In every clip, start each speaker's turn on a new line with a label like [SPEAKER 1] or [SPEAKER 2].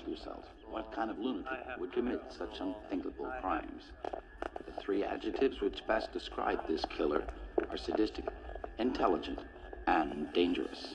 [SPEAKER 1] ask yourself what kind of lunatic would commit such unthinkable crimes. The three adjectives which best describe this killer are sadistic, intelligent, and dangerous.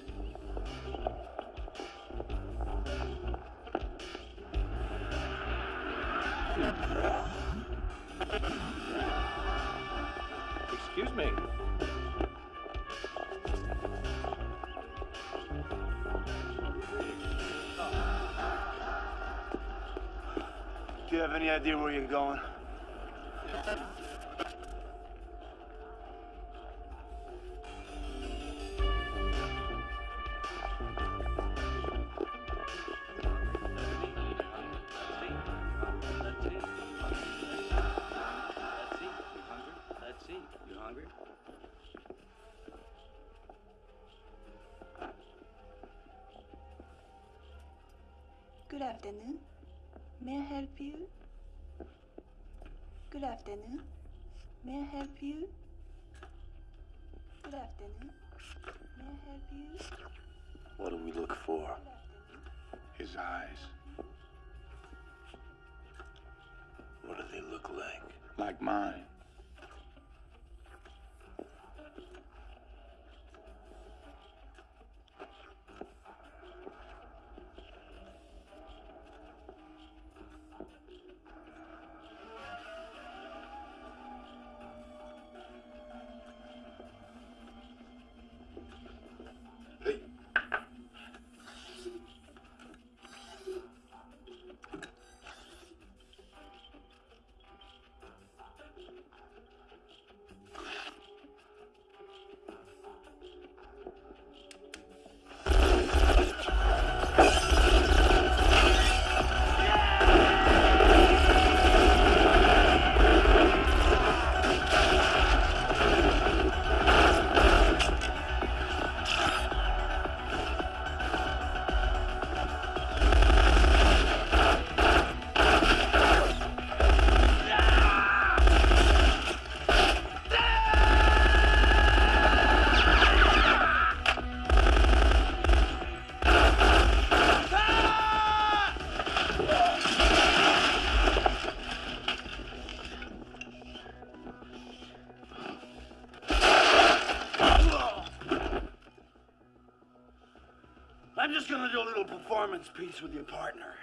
[SPEAKER 2] Piece with your partner.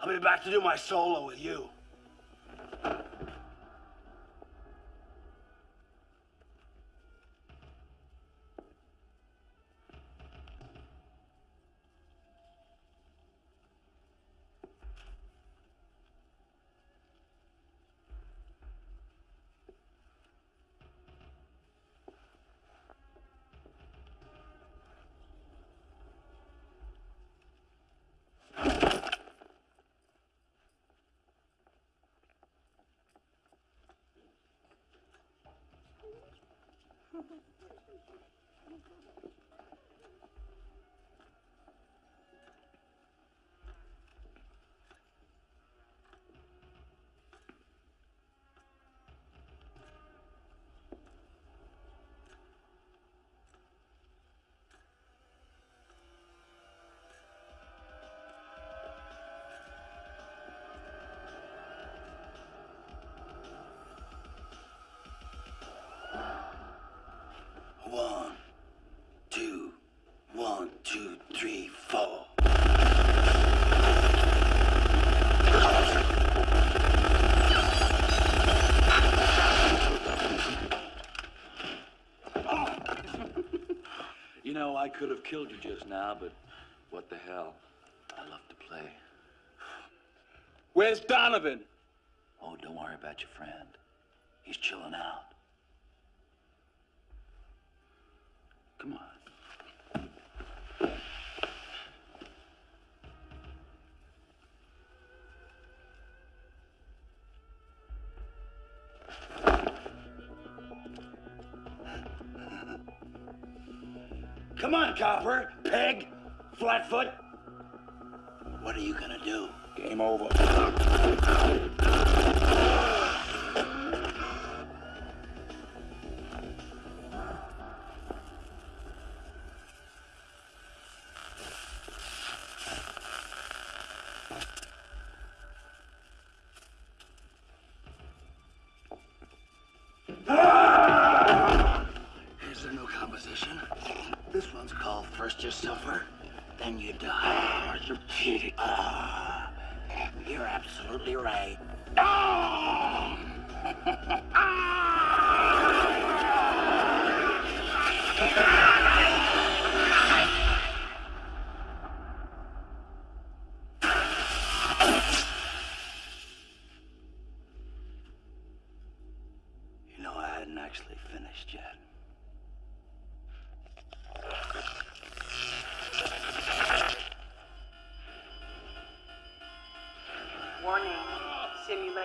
[SPEAKER 2] I'll be back to do my solo with you. One, two, one, two, three, four.
[SPEAKER 1] You know, I could have killed you just now, but
[SPEAKER 3] What the hell?
[SPEAKER 1] I love to play.
[SPEAKER 3] Where's Donovan?
[SPEAKER 1] Oh, don't worry about your friend. He's chilling out.
[SPEAKER 2] Flatfoot.
[SPEAKER 1] What are you gonna do?
[SPEAKER 3] Game over.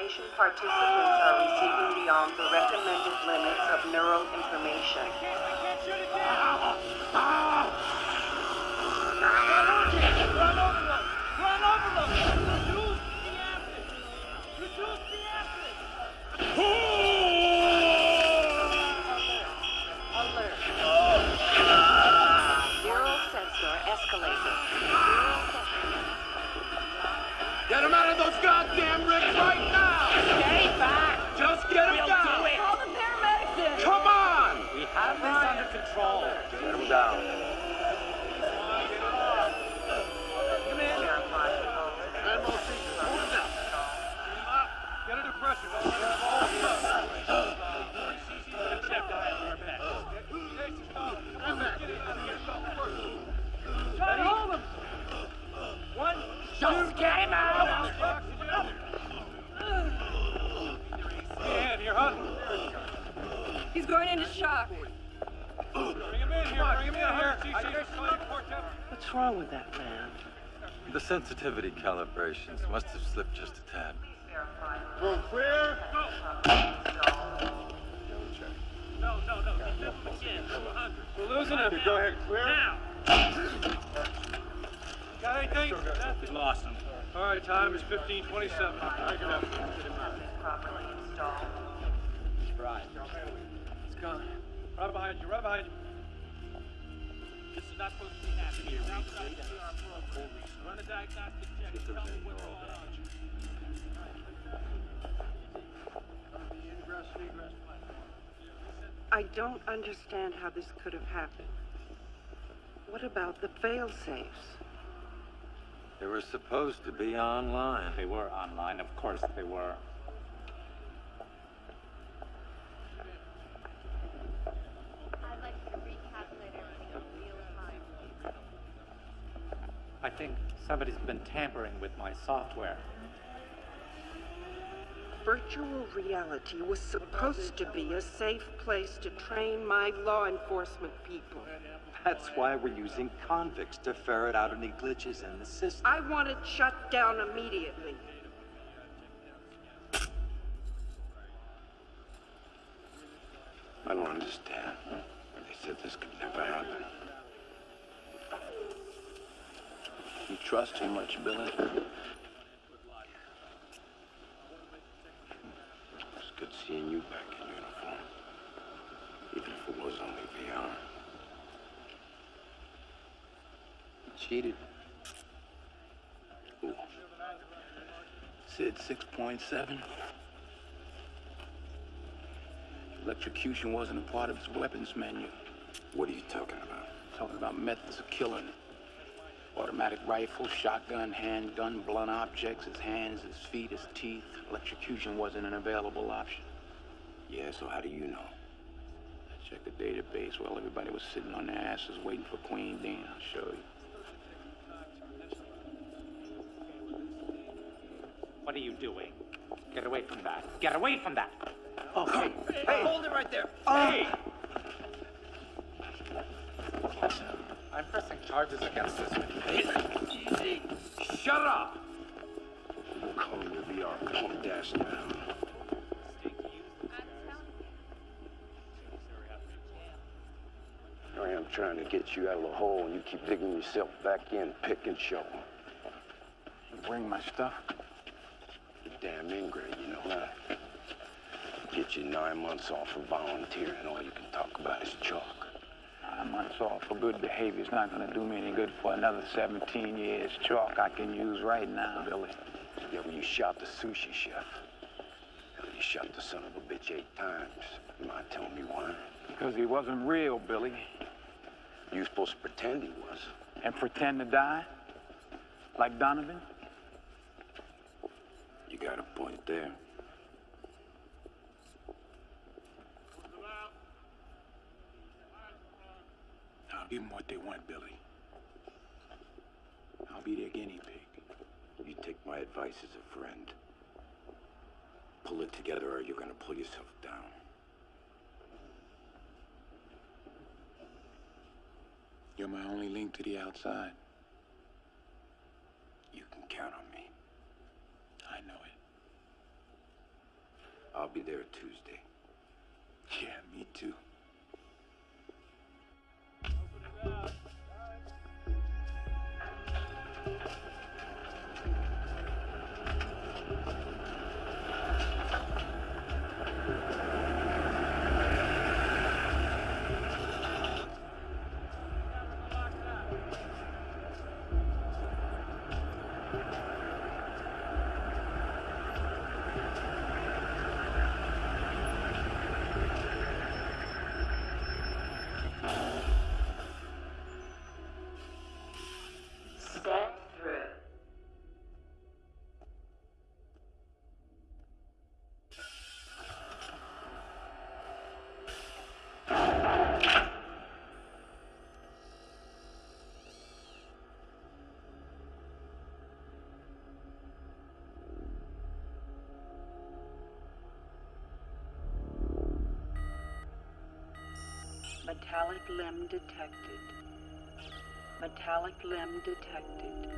[SPEAKER 4] Participants are receiving beyond the recommended limits of neural information.
[SPEAKER 5] Calibrations. Must
[SPEAKER 4] don't understand how this could have happened. What about the fail-safes?
[SPEAKER 5] They were supposed to be online.
[SPEAKER 6] They were online, of course they were.
[SPEAKER 7] I'd like to recalculate in real time.
[SPEAKER 6] I think somebody's been tampering with my software.
[SPEAKER 4] Virtual reality was supposed to be a safe place to train my law enforcement people.
[SPEAKER 8] That's why we're using convicts to ferret out any glitches in the system.
[SPEAKER 4] I want it shut down immediately.
[SPEAKER 3] I don't understand. They said this could never happen. You trust him much, Billy? Good seeing you back in uniform. Even if it was only VR. You um, cheated. Who? Sid 6.7? Electrocution wasn't a part of his weapons menu. What are you talking about? Talking about methods of killing. Automatic rifle, shotgun, handgun, blunt objects, his hands, his feet, his teeth. Electrocution wasn't an available option. Yeah, so how do you know? I checked the database while everybody was sitting on their asses waiting for Queen Dean. I'll show you.
[SPEAKER 6] What are you doing? Get away from that. Get away from that.
[SPEAKER 9] Oh, hey, hey, hey. hold it right there. Uh.
[SPEAKER 6] Hey. I'm pressing charges against this man.
[SPEAKER 9] Easy. Shut up.
[SPEAKER 2] We'll call him to VR. Calm dash now. I am trying to get you out of the hole, and you keep digging yourself back in, pick and shovel.
[SPEAKER 3] Bring my stuff.
[SPEAKER 2] You're damn ingrate, you know that. Get you nine months off for volunteering. And all you can talk about is chalk.
[SPEAKER 3] Months off for good behavior is not gonna do me any good for another 17 years. Chalk I can use right now, Billy.
[SPEAKER 2] Yeah, well, you shot the sushi chef. You shot the son of a bitch eight times. You mind telling me why?
[SPEAKER 3] Because he wasn't real, Billy.
[SPEAKER 2] You supposed to pretend he was.
[SPEAKER 3] And pretend to die? Like Donovan?
[SPEAKER 2] You got a point there.
[SPEAKER 3] I'll give them what they want, Billy. I'll be their guinea pig.
[SPEAKER 2] You take my advice as a friend. Pull it together or you're gonna pull yourself down.
[SPEAKER 3] You're my only link to the outside.
[SPEAKER 2] You can count on me.
[SPEAKER 3] I know it.
[SPEAKER 2] I'll be there Tuesday.
[SPEAKER 3] Yeah, me too.
[SPEAKER 4] Step Metallic limb detected. Metallic limb detected.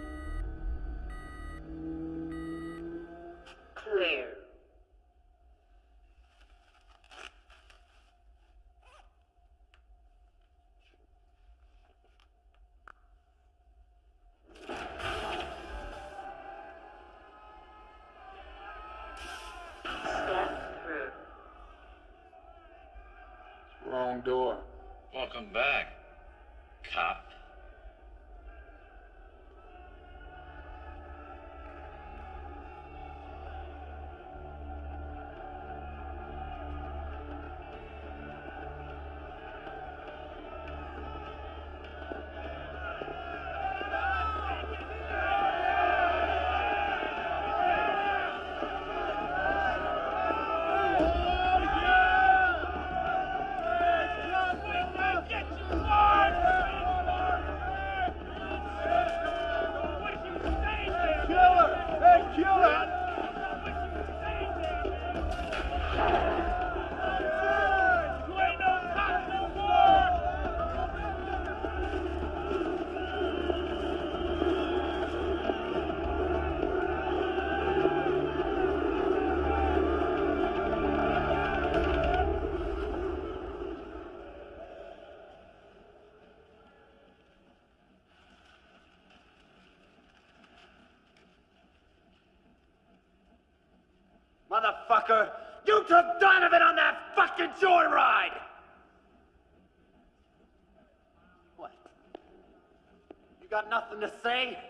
[SPEAKER 9] Nothing to say?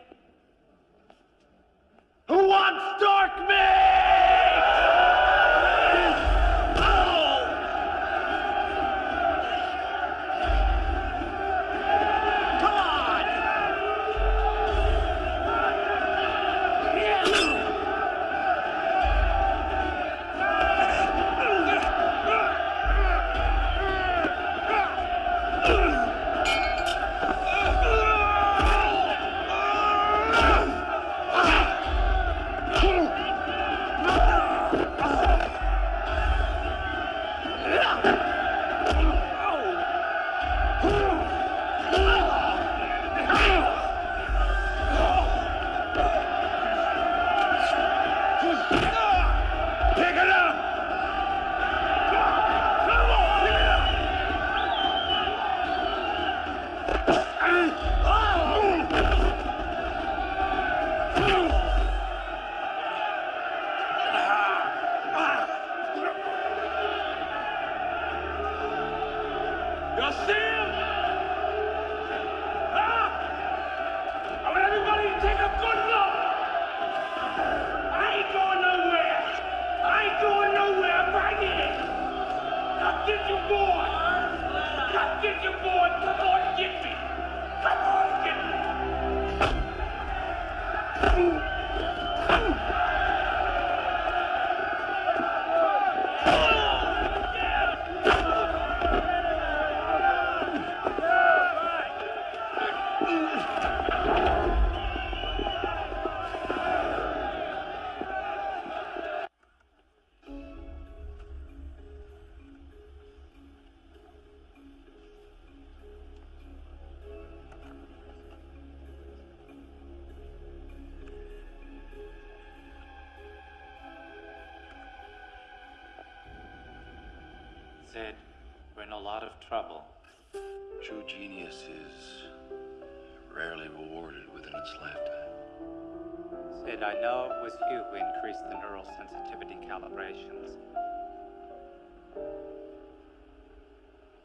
[SPEAKER 1] Lifetime.
[SPEAKER 6] Sid, I know it was you who increased the neural sensitivity calibrations.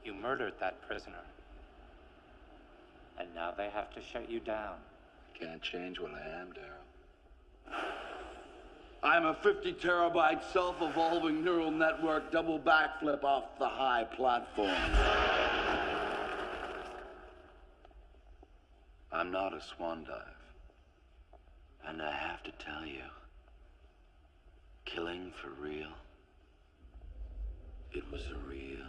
[SPEAKER 6] You murdered that prisoner. And now they have to shut you down.
[SPEAKER 1] I Can't change what I am, Daryl.
[SPEAKER 10] I'm a 50 terabyte self evolving neural network double backflip off the high platform.
[SPEAKER 1] I'm not a swan dive. To tell you, killing for real, it was a real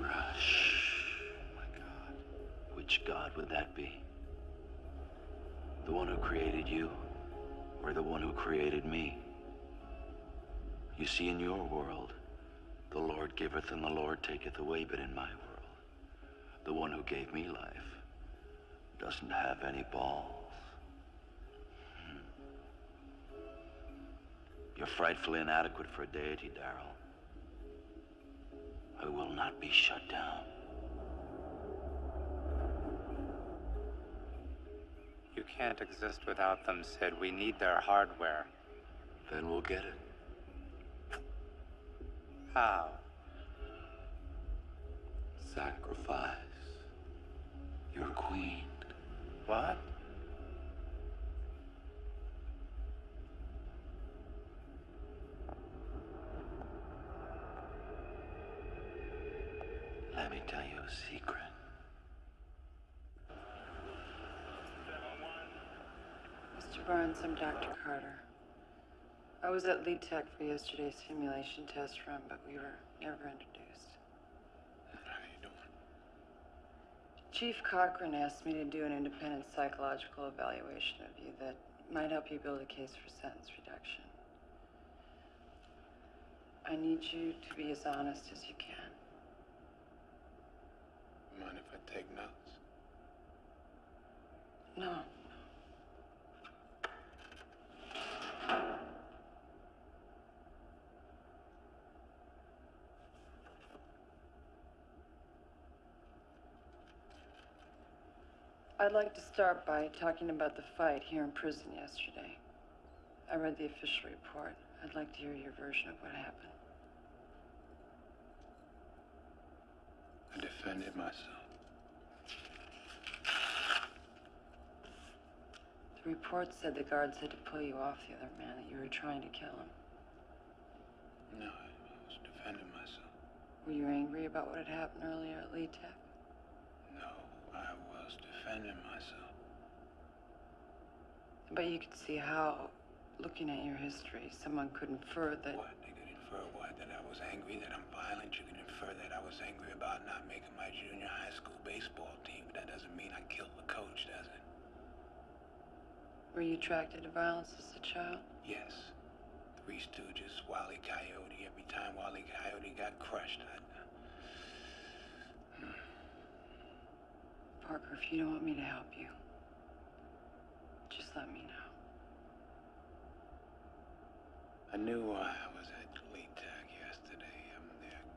[SPEAKER 1] rush. Oh my God. Which God would that be? The one who created you, or the one who created me? You see, in your world, the Lord giveth and the Lord taketh away, but in my world, the one who gave me life doesn't have any balls. You're frightfully inadequate for a deity, Daryl. I will not be shut down.
[SPEAKER 6] You can't exist without them, Sid. We need their hardware.
[SPEAKER 1] Then we'll get it.
[SPEAKER 6] How?
[SPEAKER 1] Sacrifice your queen.
[SPEAKER 6] What?
[SPEAKER 1] Let me tell you a secret.
[SPEAKER 11] Mr. Barnes, I'm Dr. Carter. I was at Lead Tech for yesterday's simulation test run, but we were never introduced.
[SPEAKER 3] How you doing?
[SPEAKER 11] Chief Cochran asked me to do an independent psychological evaluation of you that might help you build a case for sentence reduction. I need you to be as honest as you can.
[SPEAKER 3] Mind if I take notes?
[SPEAKER 11] No. I'd like to start by talking about the fight here in prison yesterday. I read the official report. I'd like to hear your version of what happened.
[SPEAKER 3] I defended myself.
[SPEAKER 11] The report said the guards had to pull you off the other man, that you were trying to kill him.
[SPEAKER 3] No, I was defending myself.
[SPEAKER 11] Were you angry about what had happened earlier at Lee Tech?
[SPEAKER 3] No, I was defending myself.
[SPEAKER 11] But you could see how, looking at your history, someone could infer that.
[SPEAKER 3] What? Infer what? That I was angry, that I'm violent. You can infer that I was angry about not making my junior high school baseball team, but that doesn't mean I killed the coach, does it?
[SPEAKER 11] Were you attracted to violence as a child?
[SPEAKER 3] Yes. Three Stooges, Wally Coyote. Every time Wally Coyote got crushed, I'd. Hmm.
[SPEAKER 11] Parker, if you don't want me to help you, just let me know.
[SPEAKER 3] I knew why I was at Lee Tech yesterday. I'm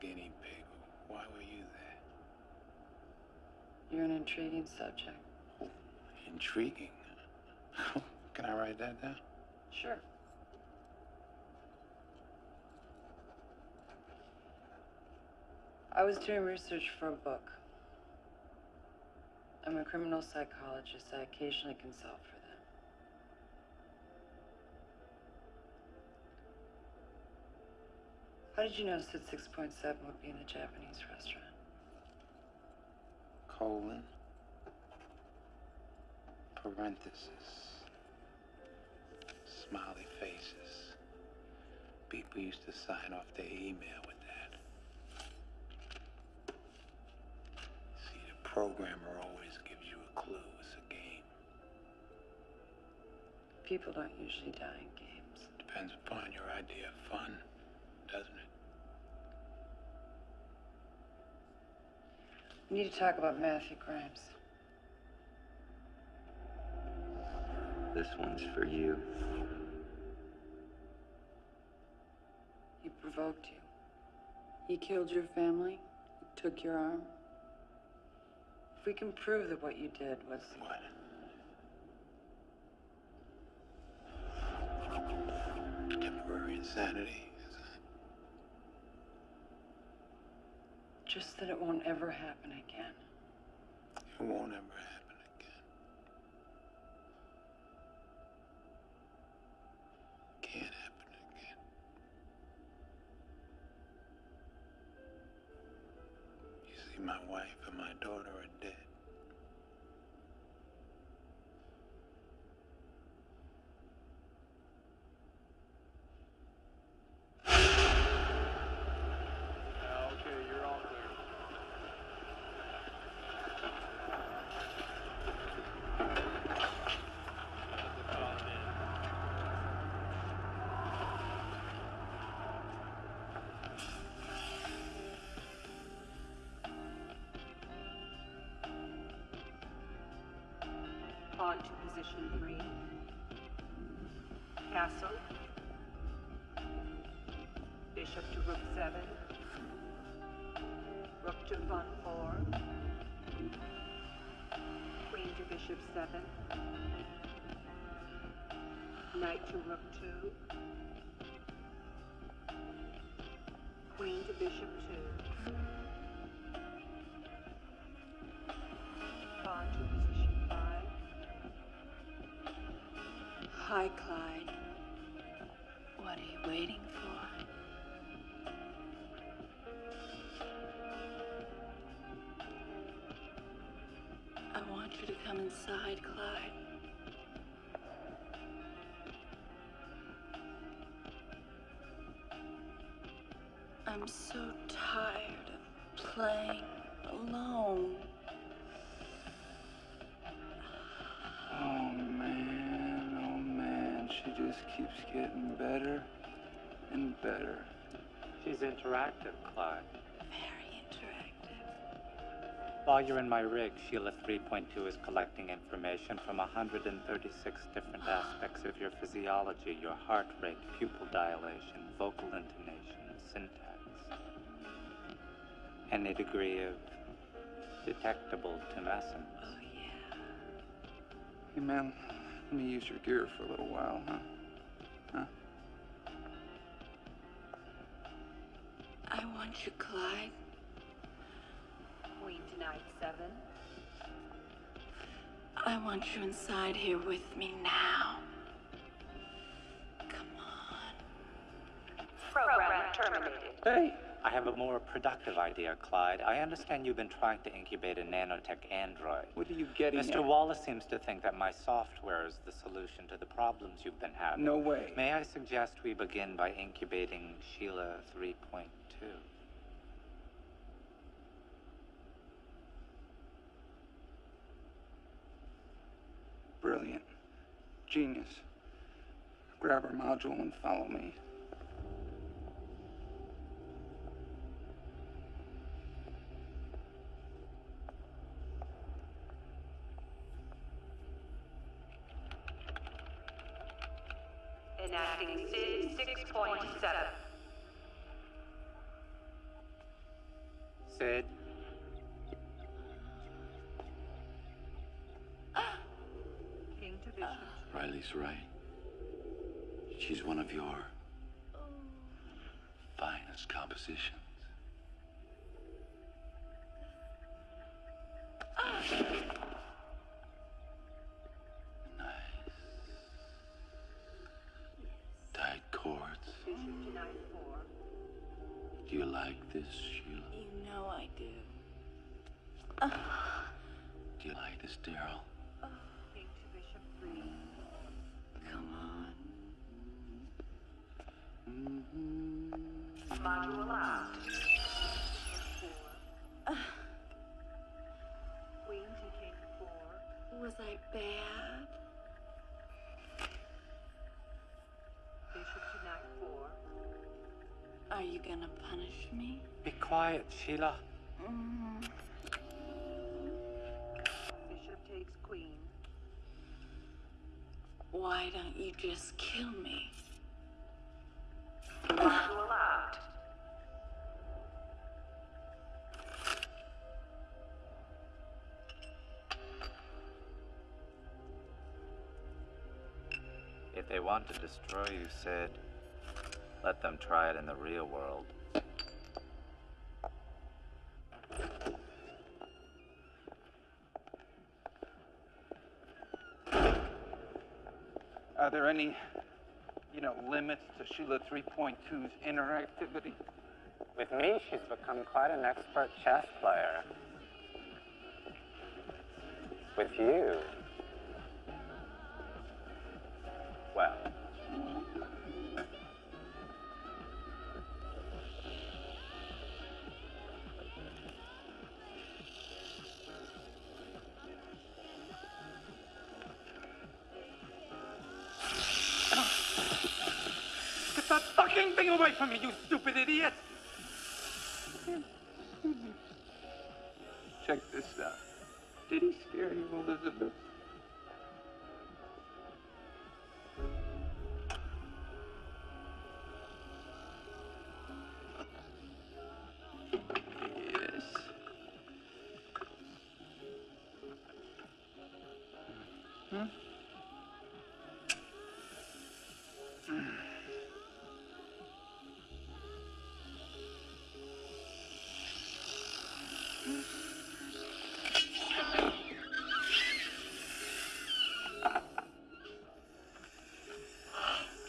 [SPEAKER 3] guinea pig. Why were you there?
[SPEAKER 11] You're an intriguing subject.
[SPEAKER 3] Intriguing. Can Can I write that down?
[SPEAKER 11] Sure. I was doing research for a book. I'm a criminal psychologist. I occasionally consult for them. How did you notice that 6.7 would be in a Japanese restaurant?
[SPEAKER 3] Colon. Parenthesis. Smiley faces. People used to sign off their email with that. See, the programmer always gives you a clue. It's a game.
[SPEAKER 11] People don't usually die in games.
[SPEAKER 3] Depends upon your idea of fun, doesn't it?
[SPEAKER 11] We need to talk about Matthew Grimes.
[SPEAKER 1] This one's for you.
[SPEAKER 11] He provoked you. He killed your family. He took your arm. If we can prove that what you did was.
[SPEAKER 3] What? Temporary insanity.
[SPEAKER 11] Just that it won't ever happen again.
[SPEAKER 3] It won't ever happen again. Can't happen again. You see, my wife and my daughter are dead.
[SPEAKER 12] Position 3. Castle. Bishop to Rook 7. Rook to F1 4. Queen to Bishop 7. Knight to Rook 2. Queen to Bishop
[SPEAKER 13] 2. You to come inside, Clyde. I'm so tired of playing alone.
[SPEAKER 3] Oh man, oh man, she just keeps getting better and better.
[SPEAKER 6] She's interactive, Clyde.
[SPEAKER 13] Very interactive.
[SPEAKER 6] While you're in my rig, Sheila 3.2 is collecting information from 136 different aspects of your physiology your heart rate, pupil dilation, vocal intonation, and syntax. Any degree of detectable tumescence.
[SPEAKER 13] Oh, yeah.
[SPEAKER 3] Hey man, let me use your gear for a little while, huh? Huh?
[SPEAKER 13] I want you, Clyde.
[SPEAKER 12] Queen to knight seven.
[SPEAKER 13] I want you inside here with me now. Come on.
[SPEAKER 12] Program terminated.
[SPEAKER 3] Hey!
[SPEAKER 6] I have a more productive idea, Clyde. I understand you've been trying to incubate a nanotech android.
[SPEAKER 3] What are you getting
[SPEAKER 6] Mr.
[SPEAKER 3] at?
[SPEAKER 6] Wallace seems to think that my software is the solution to the problems you've been having.
[SPEAKER 3] No way.
[SPEAKER 6] May I suggest we begin by incubating Sheila 3.2?
[SPEAKER 3] Brilliant. Genius. Grab her module and follow me.
[SPEAKER 12] Enacting SID 6.7. like this,
[SPEAKER 13] punish me?
[SPEAKER 6] Be quiet, Sheila.
[SPEAKER 13] Mm.
[SPEAKER 14] Bishop takes Queen.
[SPEAKER 13] Why don't you just kill me?
[SPEAKER 14] Module out.
[SPEAKER 6] If they want to destroy you, Sid, let them try it in the real world.
[SPEAKER 15] Are there any, you know, limits to Sheila 3.2's interactivity?
[SPEAKER 6] With me, she's become quite an expert chess player. With you,
[SPEAKER 15] from me, you stupid idiot!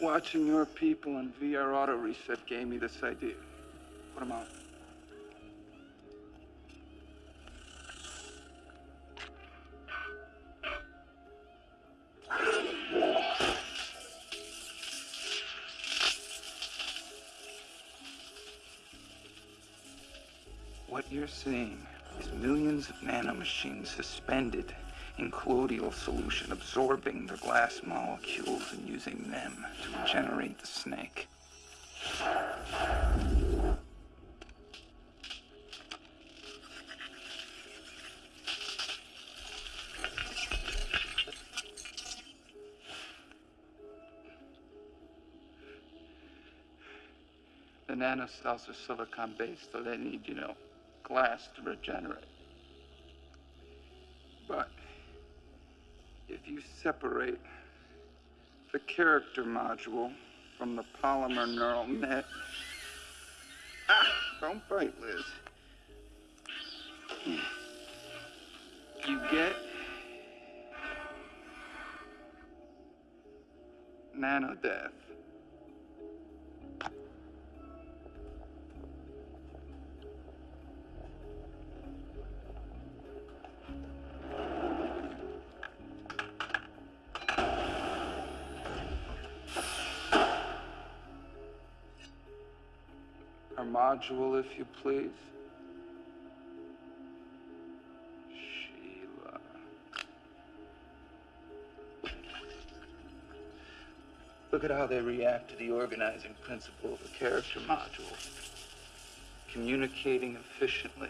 [SPEAKER 15] Watching your people in VR auto reset gave me this idea. Put 'em on. What you're seeing is millions of nanomachines suspended in colloidal solution, absorbing the glass molecules and using them to regenerate the snake. The nanocells are silicon based, so they need, you know, glass to regenerate. But you separate the character module from the polymer neural net. Ah, don't bite, Liz. You get nanodeath. Our module, if you please. Sheila. Look at how they react to the organizing principle of the character module. Communicating efficiently.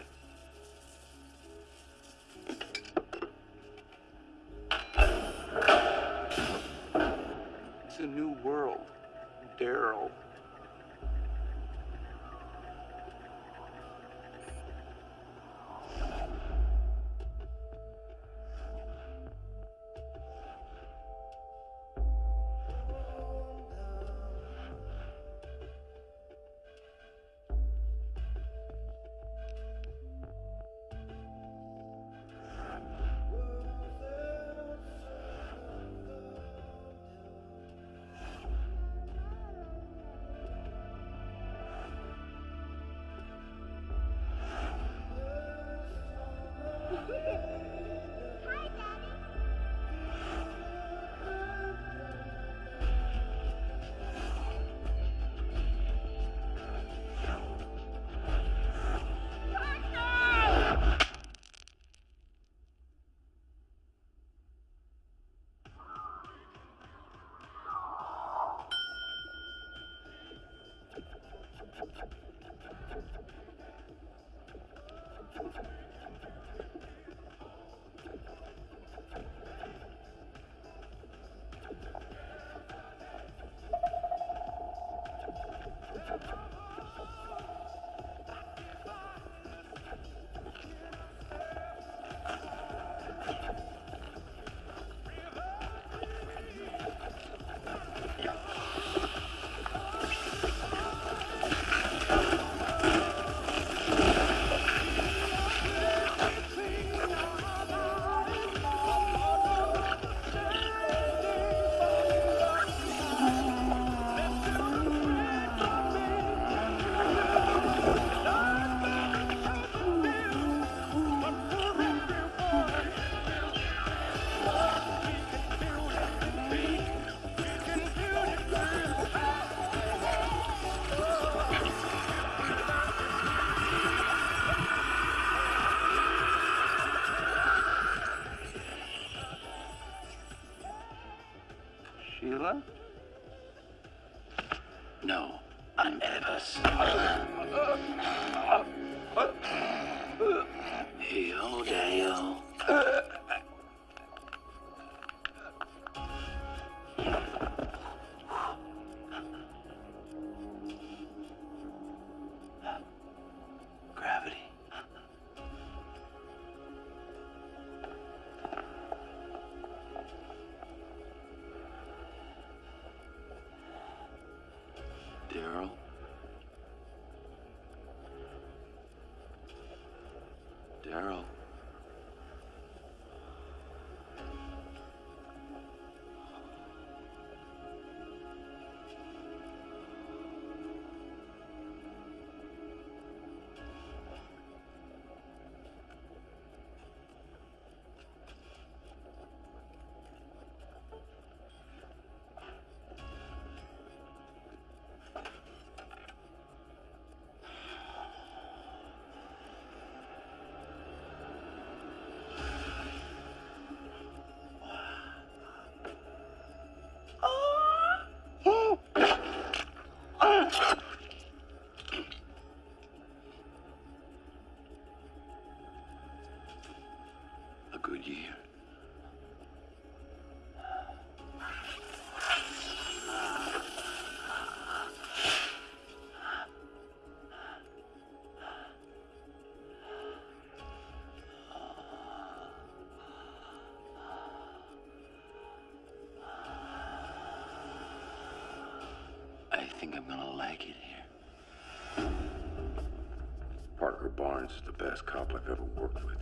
[SPEAKER 1] Think I'm gonna like it here.
[SPEAKER 2] Parker Barnes is the best cop I've ever worked with.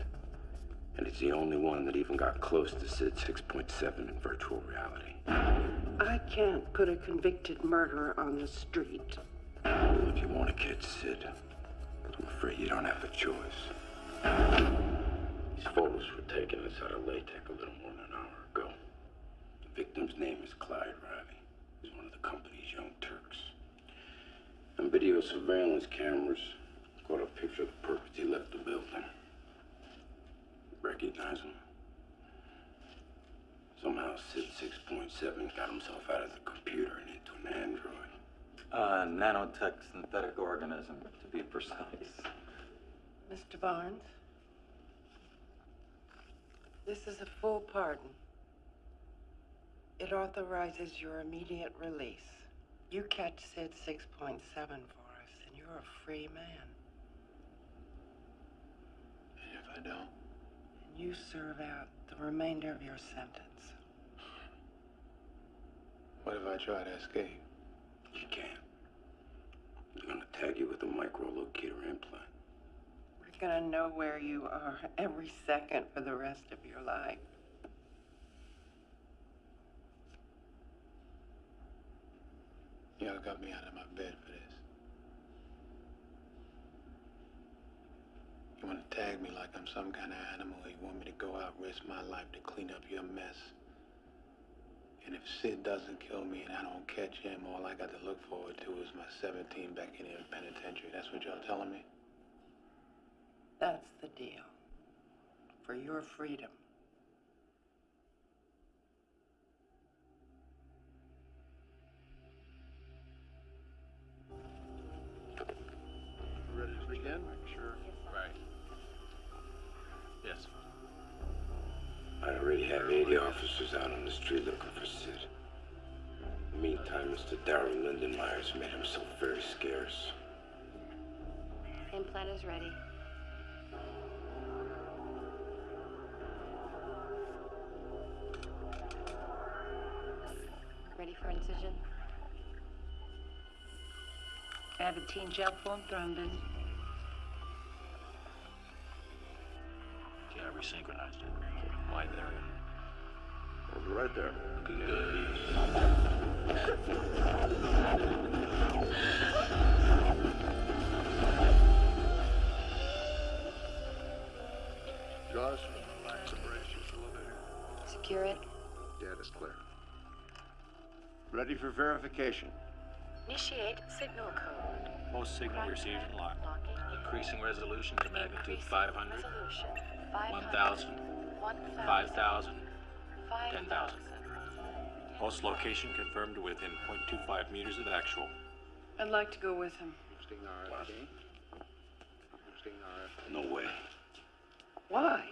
[SPEAKER 2] And he's the only one that even got close to Sid 6.7 in virtual reality.
[SPEAKER 16] I can't put a convicted murderer on the street.
[SPEAKER 2] If you want to catch Sid, I'm afraid you don't have a choice. These photos were taken inside a LETAC a little more than an hour ago. The victim's name is Clyde Riley. He's one of the company's young Turks. And video surveillance cameras caught a picture of the purpose he left the building. Recognize him? Somehow Sid 6.7 got himself out of the computer and into an android.
[SPEAKER 5] Uh, nanotech synthetic organism, to be precise.
[SPEAKER 4] Mr. Barnes, this is a full pardon. It authorizes your immediate release. You catch Sid 6.7 for us, and you're a free man.
[SPEAKER 3] And if I don't?
[SPEAKER 4] And you serve out the remainder of your sentence.
[SPEAKER 3] What if I try to escape?
[SPEAKER 2] You can't. They're gonna tag you with a microlocator implant.
[SPEAKER 4] We're gonna know where you are every second for the rest of your life.
[SPEAKER 3] Y'all got me out of my bed for this. You want to tag me like I'm some kind of animal, you want me to go out, risk my life to clean up your mess? And if Sid doesn't kill me and I don't catch him, all I got to look forward to is my 17 back in the penitentiary. That's what y'all telling me?
[SPEAKER 4] That's the deal. For your freedom.
[SPEAKER 2] Officers out on the street looking for Sid. In the meantime, Mr. Darrell Lindenmeyer's made himself very scarce.
[SPEAKER 12] Implant is ready. Ready for incision?
[SPEAKER 16] Avitene gel form thrombin.
[SPEAKER 3] Yeah, I resynchronized it. Wide
[SPEAKER 9] a little bit here.
[SPEAKER 12] Secure it.
[SPEAKER 9] Data's clear. Ready for verification.
[SPEAKER 12] Initiate signal code.
[SPEAKER 17] Most signal received and locked.
[SPEAKER 12] Locking.
[SPEAKER 17] Increasing resolution to magnitude 500,
[SPEAKER 12] Resolution.
[SPEAKER 17] 1,000, 5,000, 10,000. Host location confirmed within 0.25 meters of actual.
[SPEAKER 11] I'd like to go with him.
[SPEAKER 2] No way.
[SPEAKER 11] Why?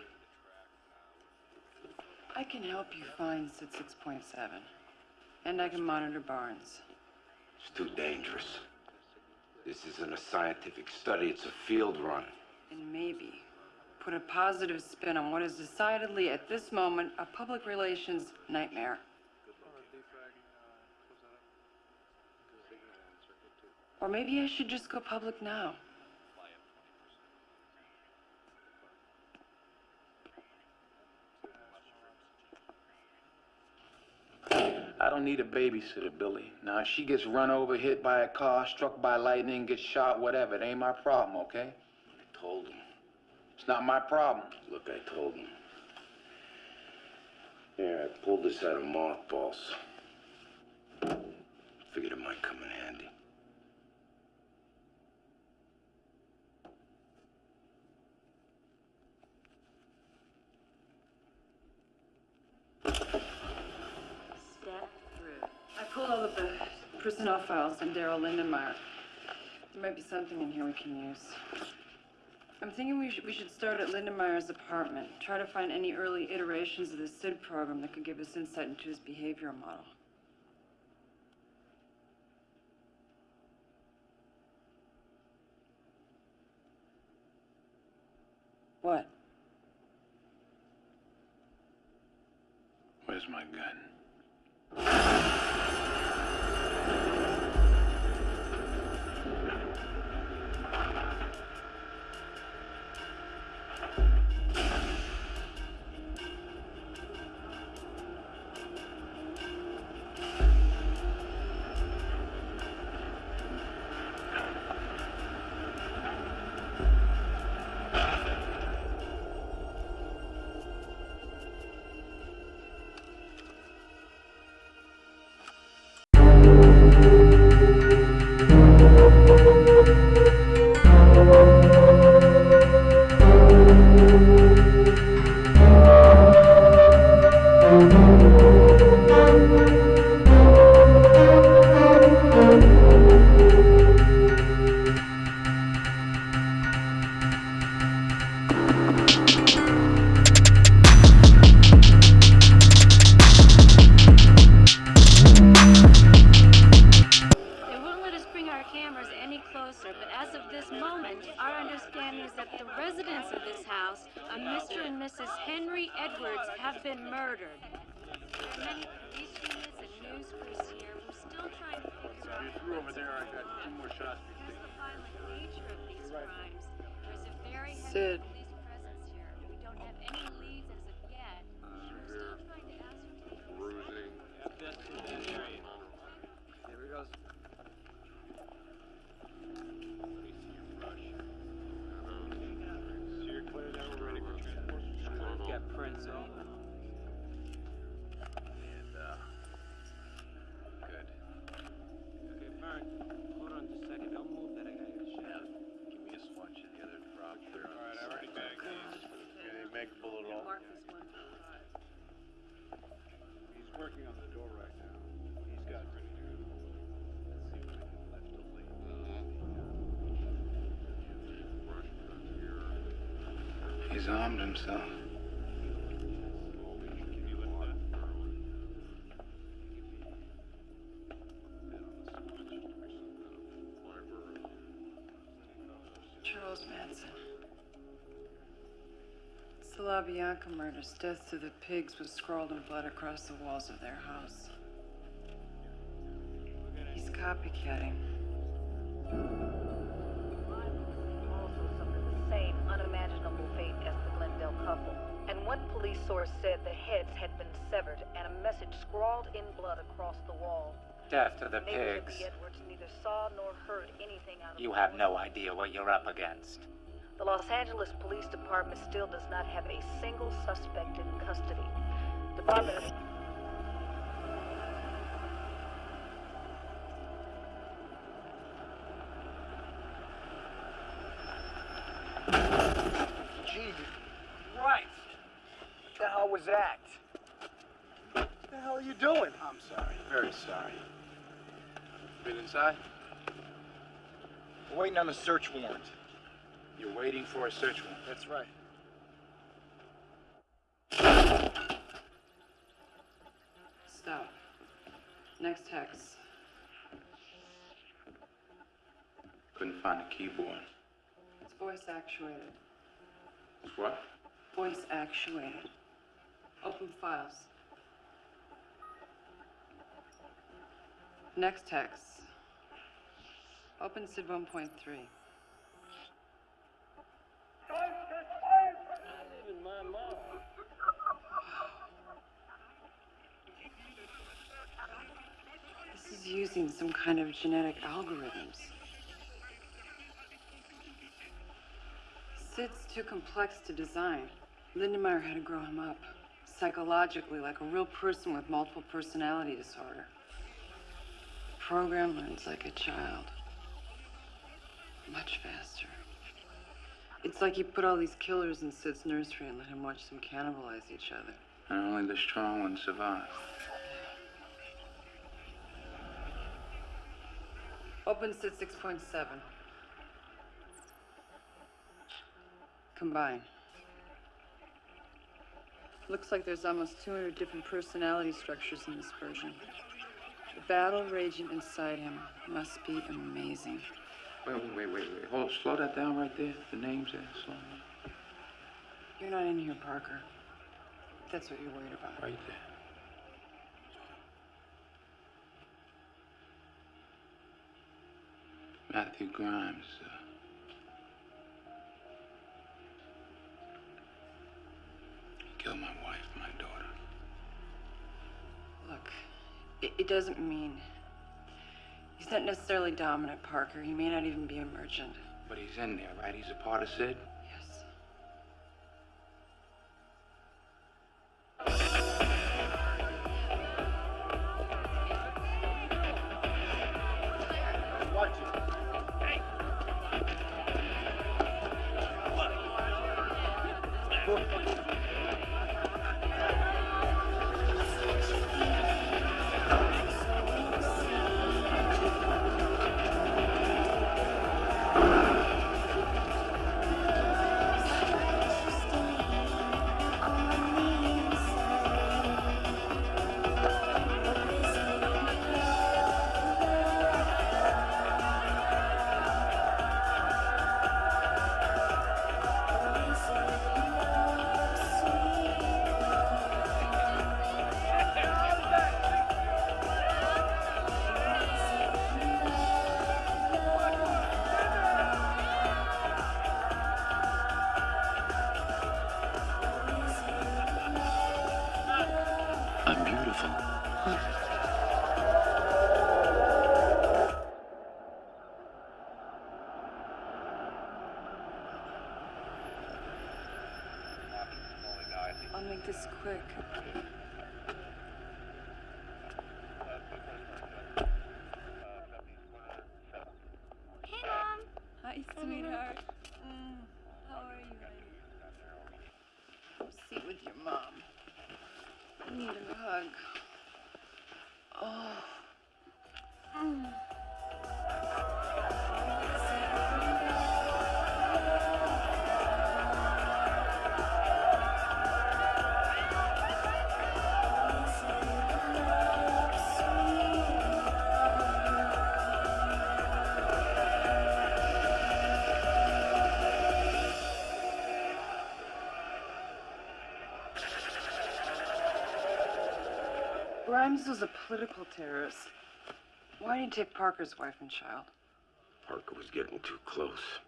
[SPEAKER 11] I can help you find Sid 6.7. And I can monitor Barnes.
[SPEAKER 2] It's too dangerous. This isn't a scientific study, it's a field run.
[SPEAKER 11] And maybe put a positive spin on what is decidedly, at this moment, a public relations nightmare. Or maybe I should just go public now.
[SPEAKER 3] I don't need a babysitter, Billy. Now, if she gets run over, hit by a car, struck by lightning, gets shot, whatever, it ain't my problem, okay?
[SPEAKER 2] I told him.
[SPEAKER 3] It's not my problem.
[SPEAKER 2] Look, I told him. Here, I pulled this out of mothballs. Figured it might come in handy.
[SPEAKER 18] Step through.
[SPEAKER 11] I pulled all of the personnel files on Daryl Lindenmeyer. There might be something in here we can use. I'm thinking we should, we should start at Lindenmeyer's apartment. Try to find any early iterations of the SID program that could give us insight into his behavioral model. What?
[SPEAKER 3] Where's my gun?
[SPEAKER 19] He's
[SPEAKER 3] himself.
[SPEAKER 11] Charles Manson. Bianca murders. Death to the pigs was scrawled in blood across the walls of their house. He's copycatting.
[SPEAKER 12] In blood across the wall.
[SPEAKER 6] Death to the
[SPEAKER 12] Neighbors
[SPEAKER 6] pigs.
[SPEAKER 12] the Edwards neither saw nor heard anything out of
[SPEAKER 6] You have no idea what you're up against.
[SPEAKER 12] The Los Angeles Police Department still does not have a single suspect in custody. Department of
[SPEAKER 20] Jesus Christ! What the hell was that? What the hell are you doing? I'm
[SPEAKER 3] I'm sorry. Very sorry. Been inside?
[SPEAKER 19] We're waiting on a search warrant.
[SPEAKER 3] You're waiting for a search warrant?
[SPEAKER 19] That's right.
[SPEAKER 11] Stop. Next hex.
[SPEAKER 3] Couldn't find the keyboard.
[SPEAKER 11] It's voice actuated.
[SPEAKER 3] It's what?
[SPEAKER 11] Voice actuated. Open files. Next hex. Open SID 1.3. This is using some kind of genetic algorithms. Sid's too complex to design. Lindenmeyer had to grow him up, psychologically, like a real person with multiple personality disorder. The program learns like a child. Much faster. It's like you put all these killers in Sid's nursery and let him watch them cannibalize each other.
[SPEAKER 3] And only the strong ones survive.
[SPEAKER 11] Open Sid 6.7. Combine. Looks like there's almost 200 different personality structures in this version. The battle raging inside him must be amazing.
[SPEAKER 3] Wait, wait, wait, wait, wait. Hold, slow that down right there. The names there. Slow down.
[SPEAKER 11] You're not in here, Parker. That's what you're worried about.
[SPEAKER 3] Right there. Matthew Grimes. Uh, killed my wife, my daughter.
[SPEAKER 11] Look, it, it doesn't mean. He's not necessarily dominant, Parker. He may not even be emergent.
[SPEAKER 3] But he's in there, right? He's a part of Sid?
[SPEAKER 11] Grimes was a political terrorist. Why did he take Parker's wife and child?
[SPEAKER 2] Parker was getting too close.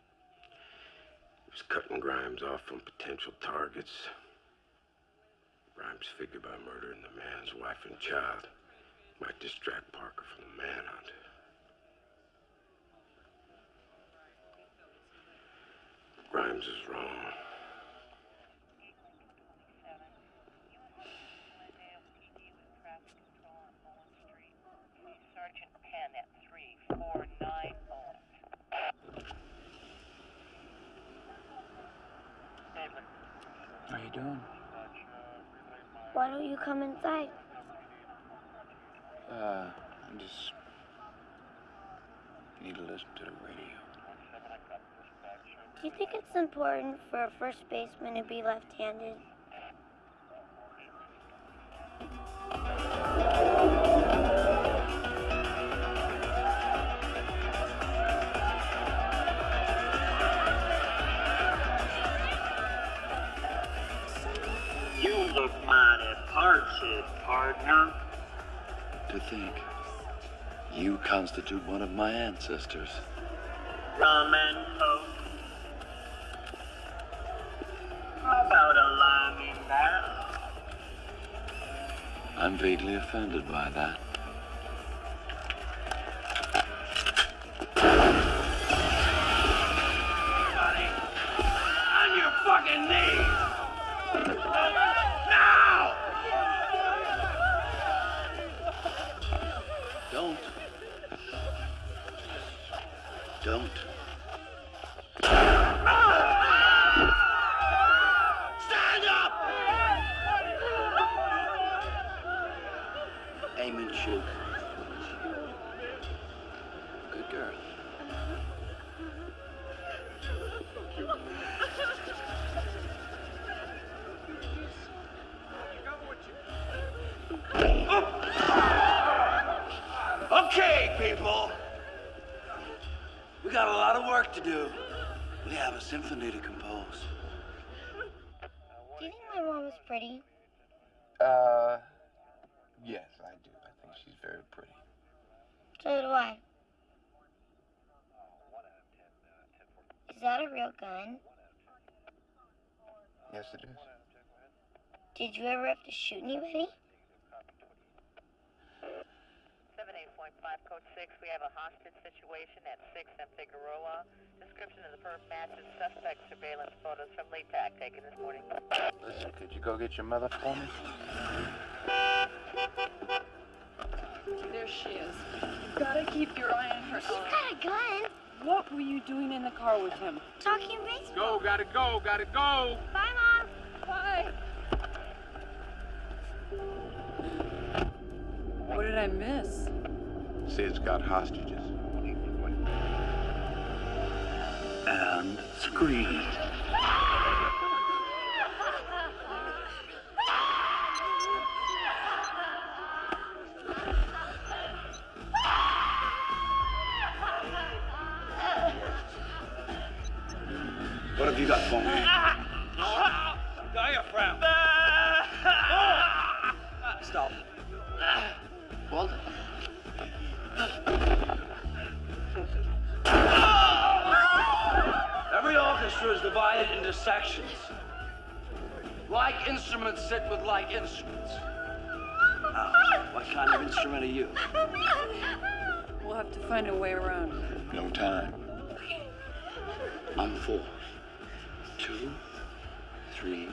[SPEAKER 2] He was cutting Grimes off from potential targets. Grimes figured by murdering the man's wife and child might distract Parker from the manhunt. Grimes is wrong.
[SPEAKER 20] Sergeant Penn at 3490.
[SPEAKER 3] How you doing?
[SPEAKER 18] Why don't you come inside?
[SPEAKER 3] Uh, I just need to listen to the radio.
[SPEAKER 20] Do you think it's important for a first baseman to be left-handed?
[SPEAKER 1] To think, you constitute one of my ancestors.
[SPEAKER 21] Rum and coke. How about a lime in that?
[SPEAKER 1] I'm vaguely offended by that.
[SPEAKER 20] Real gun?
[SPEAKER 3] Yes, it is.
[SPEAKER 20] Did you ever have to shoot anybody?
[SPEAKER 22] 78.5 Code 6, we have a hostage situation at 6 and Figueroa. Description of the perp matches suspect surveillance photos from LETAC taken this morning.
[SPEAKER 3] Listen, could you go get your mother for me?
[SPEAKER 11] There she is. You gotta keep your eye on her.
[SPEAKER 20] She's got a gun.
[SPEAKER 11] What were you doing in the car with him?
[SPEAKER 20] Talking baseball.
[SPEAKER 19] Go, gotta go, gotta go.
[SPEAKER 20] Bye, Mom.
[SPEAKER 11] Bye. What did I miss?
[SPEAKER 3] Sid's got hostages.
[SPEAKER 1] And scream. Instruments sit with like instruments. Now, what kind of instrument are you?
[SPEAKER 11] We'll have to find a way around.
[SPEAKER 3] No time.
[SPEAKER 1] I'm four. Two, three.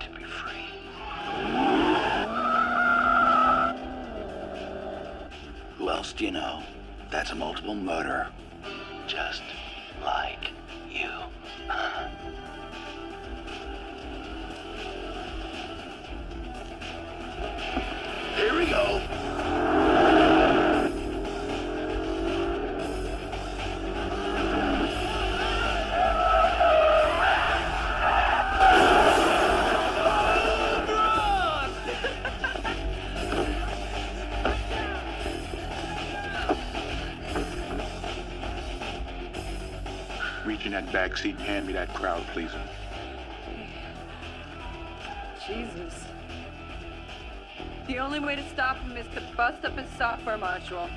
[SPEAKER 1] to be free. Who else do you know? That's a multiple murder. Just
[SPEAKER 3] and hand me that crowd pleaser.
[SPEAKER 11] Jesus. The only way to stop him is to bust up his software module.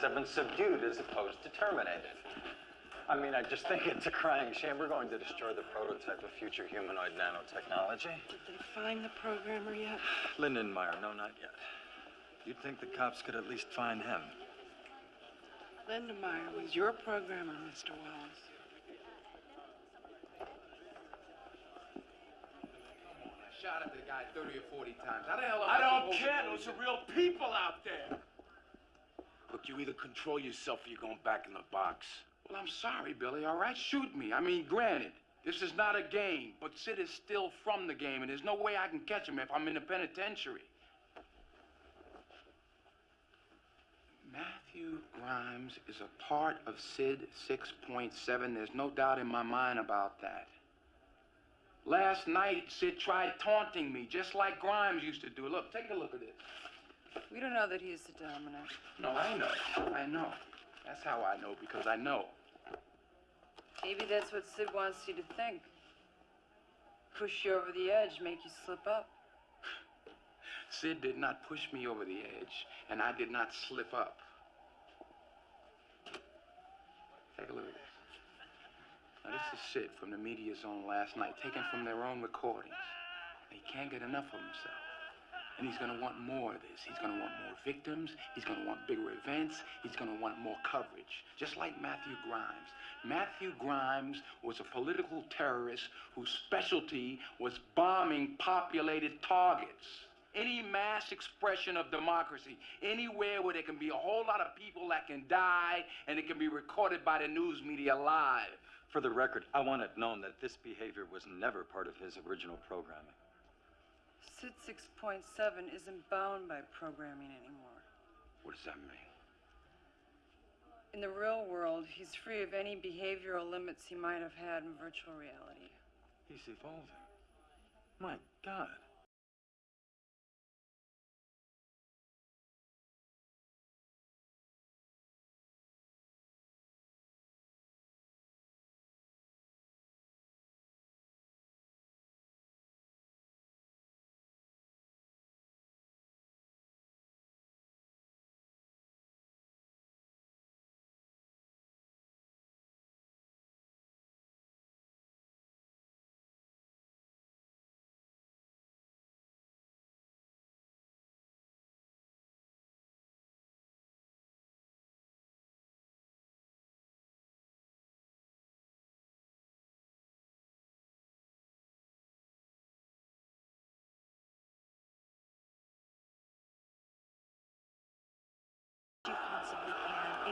[SPEAKER 8] SID 6.7 subdued as opposed to terminated? I mean, I just think it's a crying shame. We're going to destroy the prototype of future humanoid nanotechnology.
[SPEAKER 4] Did they find the programmer yet?
[SPEAKER 8] Lindenmeyer, no, not yet. You'd think the cops could at least find him.
[SPEAKER 4] Lindenmeyer was your programmer, Mr. Wells.
[SPEAKER 3] Shot at the guy 30 or 40 times. How the hell am
[SPEAKER 19] I don't care.
[SPEAKER 3] believe
[SPEAKER 19] Those are real people out there.
[SPEAKER 3] Look, you either control yourself or you're going back in the box. Well, I'm sorry, Billy. All right, shoot me. I mean, granted, this is not a game, but Sid is still from the game, and there's no way I can catch him if I'm in the penitentiary. Matthew Grimes is a part of Sid 6.7. There's no doubt in my mind about that. Last night, Sid tried taunting me, just like Grimes used to do. Look, take a look at this.
[SPEAKER 11] We don't know that he's the dominant.
[SPEAKER 3] No, I know. I know. That's how I know, because I know.
[SPEAKER 11] Maybe that's what Sid wants you to think. Push you over the edge, make you slip up.
[SPEAKER 3] Sid did not push me over the edge, and I did not slip up. Take a look at this. Now, this is Sid from the Media Zone last night, taken from their own recordings. He can't get enough of himself. And he's gonna want more of this. He's gonna want more victims. He's gonna want bigger events. He's gonna want more coverage. Just like Matthew Grimes. Matthew Grimes was a political terrorist whose specialty was bombing populated targets. Any mass expression of democracy, anywhere where there can be a whole lot of people that can die and it can be recorded by the news media live.
[SPEAKER 8] For the record, I want it known that this behavior was never part of his original programming.
[SPEAKER 11] Sid 6.7 isn't bound by programming anymore.
[SPEAKER 3] What does that mean?
[SPEAKER 11] In the real world, he's free of any behavioral limits he might have had in virtual reality.
[SPEAKER 8] He's evolving. My God.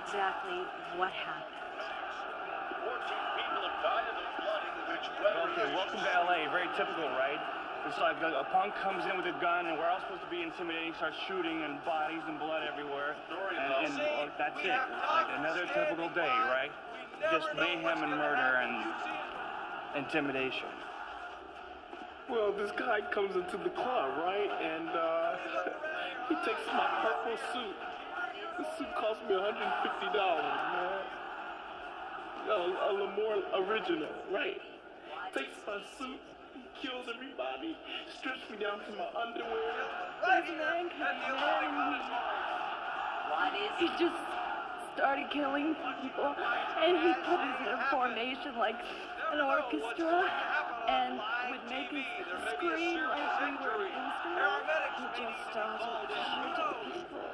[SPEAKER 23] Exactly what happened.
[SPEAKER 19] Okay, welcome to LA. Very typical, right? It's like a, a punk comes in with a gun, and we're all supposed to be intimidating, starts shooting, and bodies and blood everywhere. And, and well, that's it. Like another typical day, right? Just mayhem and murder and intimidation.
[SPEAKER 24] Well, this guy comes into the club, right? And uh, he takes my purple suit. This suit cost me $150, man. Yo, a Lamore original, right? Takes my suit, kills everybody, strips me down to my underwear.
[SPEAKER 11] There's an anchor. He just started killing people, and he put us in a formation like an orchestra,
[SPEAKER 25] and would make us scream like we were instruments. He just started shooting people.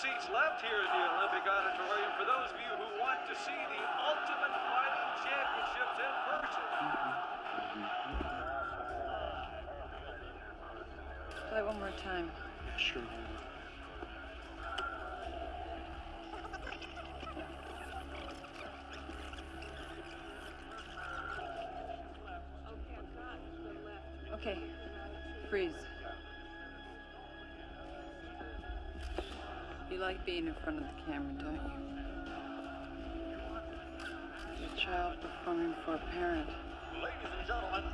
[SPEAKER 1] seats left here at the Olympic Auditorium for those of you who want to see the ultimate fighting championships in person.
[SPEAKER 25] Play one more time.
[SPEAKER 3] Sure.
[SPEAKER 25] Okay, freeze. like being in front of the camera, don't you? It's a child performing for a parent.
[SPEAKER 9] Ladies and gentlemen,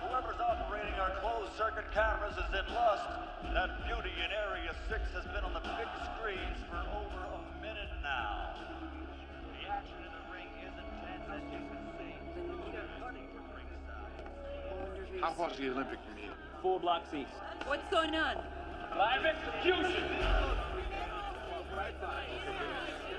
[SPEAKER 9] whoever's operating our closed circuit cameras is in lust. That beauty in Area 6 has been on the big screens for over a minute now. The action in the ring is intense, as you can see. Anita Cuddy from ringside.
[SPEAKER 3] How far is the Olympic meet?
[SPEAKER 26] Four blocks east.
[SPEAKER 25] What's going on?
[SPEAKER 26] Live execution!
[SPEAKER 9] Right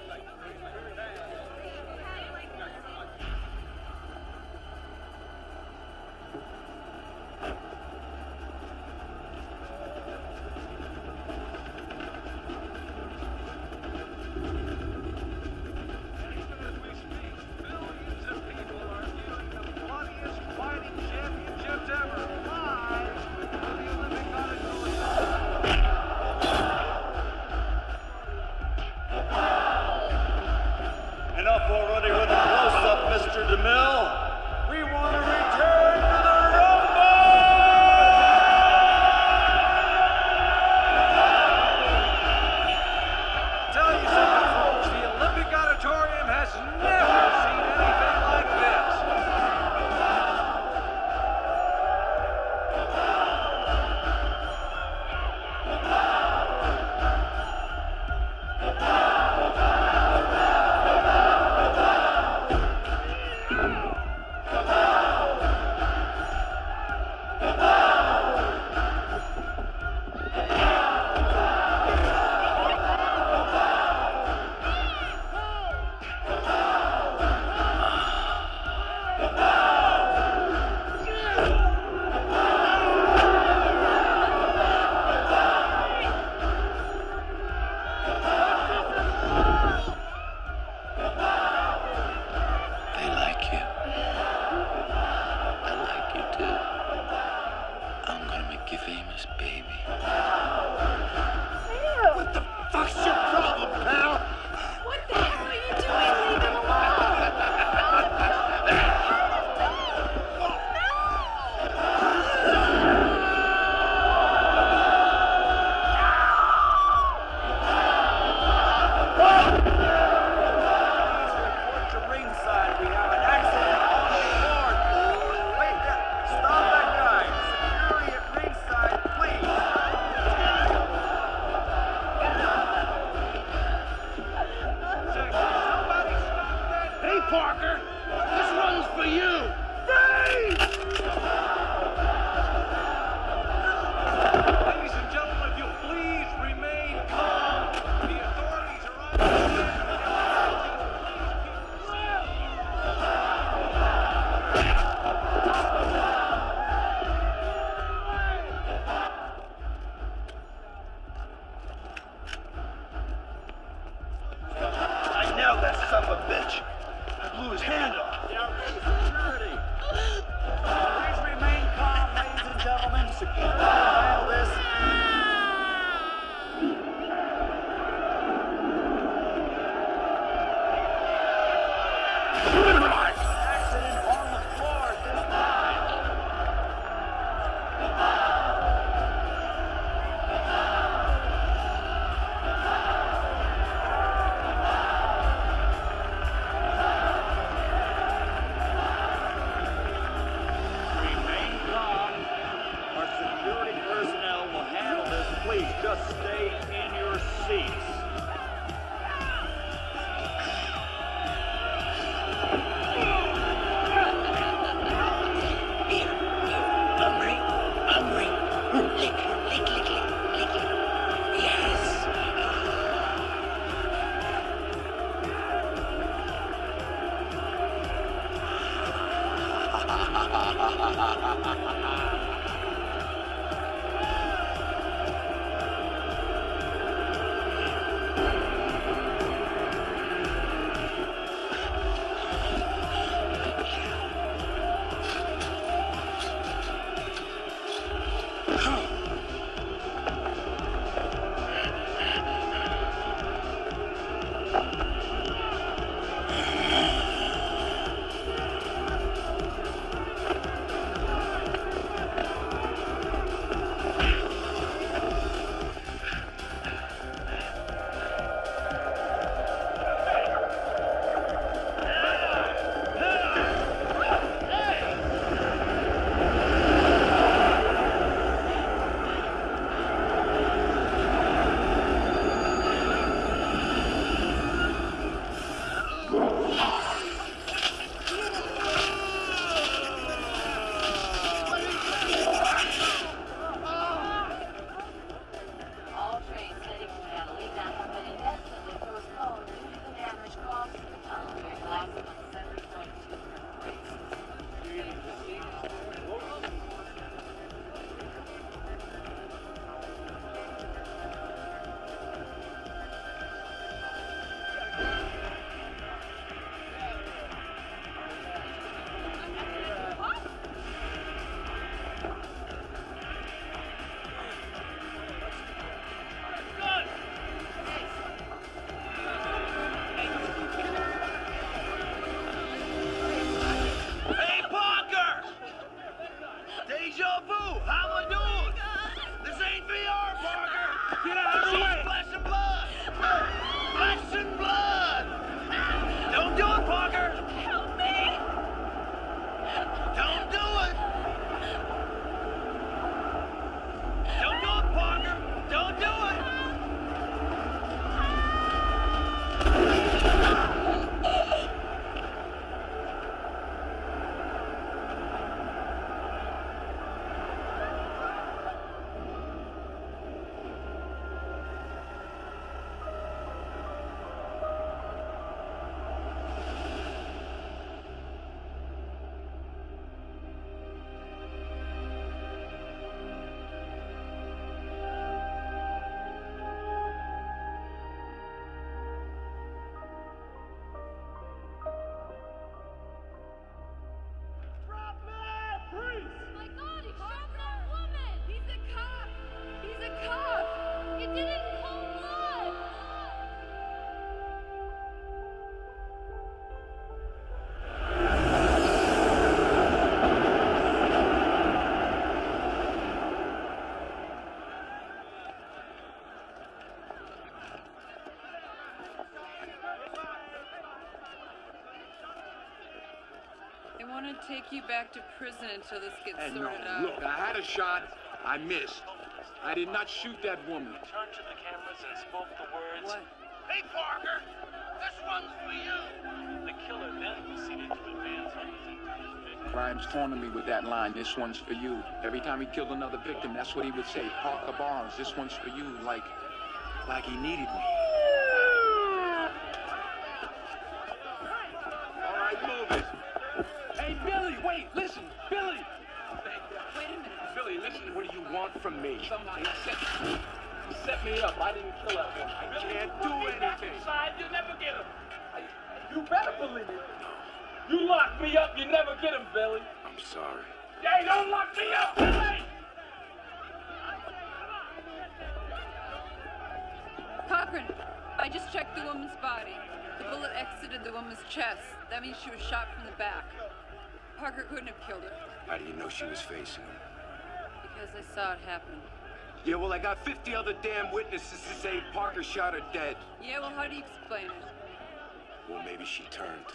[SPEAKER 9] want to
[SPEAKER 27] take you back to prison until this gets
[SPEAKER 3] Hey, no,
[SPEAKER 27] sorted out.
[SPEAKER 3] look, I had a shot. I missed. I did not shoot that woman.
[SPEAKER 28] Turned to the cameras and spoke the words.
[SPEAKER 27] What?
[SPEAKER 29] Hey, Parker! This one's for you!
[SPEAKER 28] The killer then proceeded to advance on his intended victim.
[SPEAKER 3] Grimes taunted me with that line, this one's for you. Every time he killed another victim, that's what he would say. Parker Barnes, this one's for you. Like, like he needed me. All right, move it. Hey, Billy, wait, listen, Billy.
[SPEAKER 27] Wait a minute.
[SPEAKER 3] Billy, listen, what do you want from me? Somebody set, set me up. I didn't kill that woman. I can't do anything.
[SPEAKER 28] Inside, you'll never get him. You better believe it. You lock me up, you never get him, Billy.
[SPEAKER 2] I'm sorry.
[SPEAKER 28] Hey, don't lock me up, Billy!
[SPEAKER 27] Cochran, I just checked the woman's body. The bullet exited the woman's chest. That means she was shot from the back. Parker couldn't have killed her
[SPEAKER 2] How do you know she was facing him?
[SPEAKER 27] because I saw it happen.
[SPEAKER 2] Yeah, well, I got 50 other damn witnesses to say Parker shot her dead.
[SPEAKER 27] Yeah, well, how do you explain it?
[SPEAKER 2] Well, maybe she turned.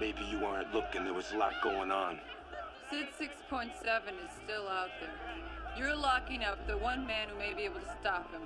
[SPEAKER 2] Maybe you weren't looking. There was a lot going on.
[SPEAKER 27] Sid 6.7 is still out there. You're locking up the one man who may be able to stop him.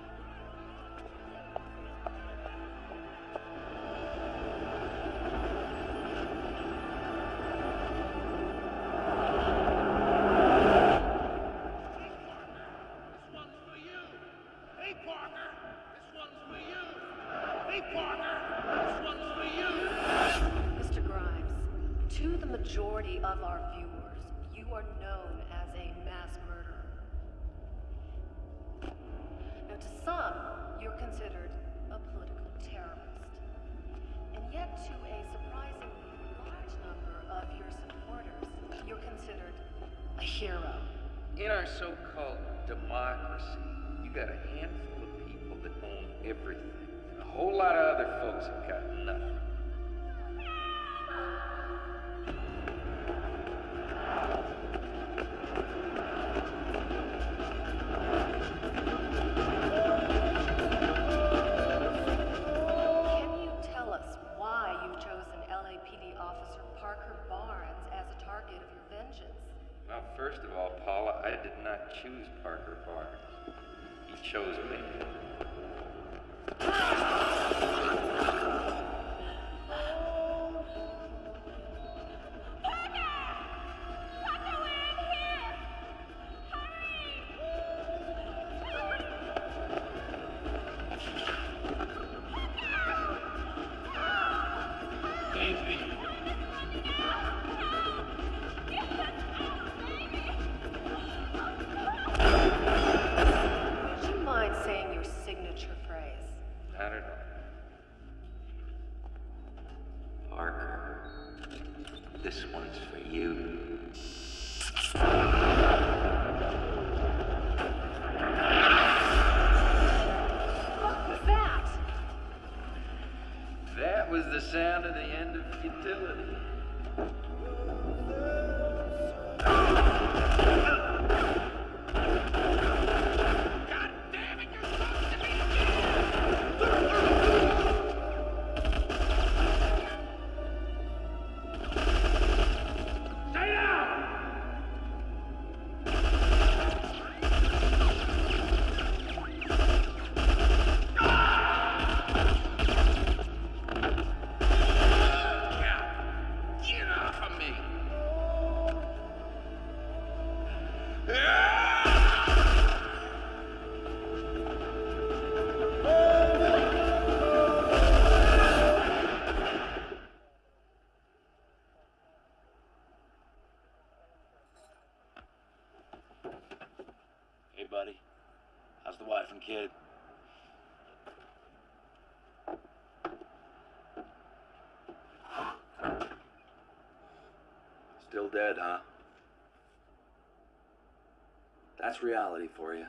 [SPEAKER 1] That's reality for you.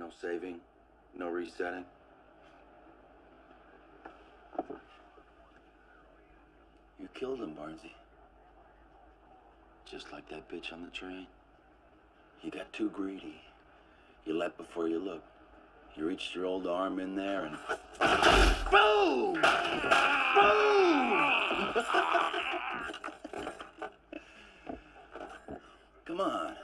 [SPEAKER 1] No saving, no resetting. You killed him, Barnsey. Just like that bitch on the train. You got too greedy. You leapt before you looked. You reached your old arm in there and. Boom! Boom! Come on.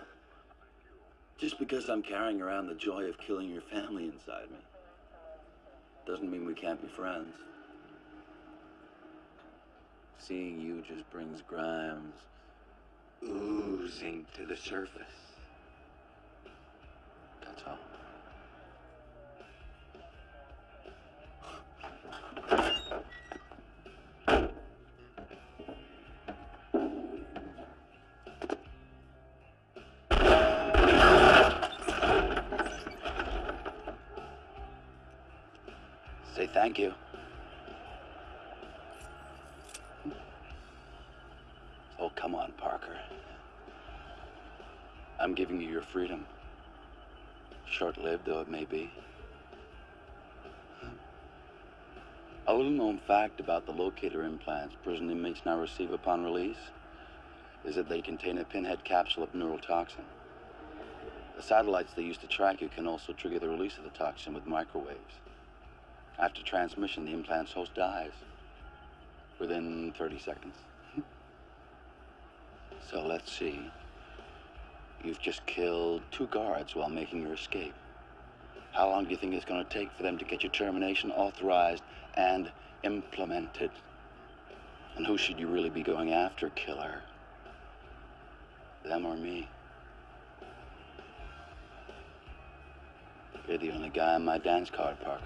[SPEAKER 1] Because I'm carrying around the joy of killing your family inside me doesn't mean we can't be friends. Seeing you just brings Grimes oozing to the surface. Though it may be. A little known fact about the locator implants prison inmates now receive upon release is that they contain a pinhead capsule of neurotoxin. The satellites they use to track you can also trigger the release of the toxin with microwaves. After transmission, the implant's host dies within 30 seconds. so let's see. You've just killed two guards while making your escape. How long do you think it's going to take for them to get your termination authorized and implemented? And who should you really be going after, killer? Them or me? You're the only guy on my dance card, Parker.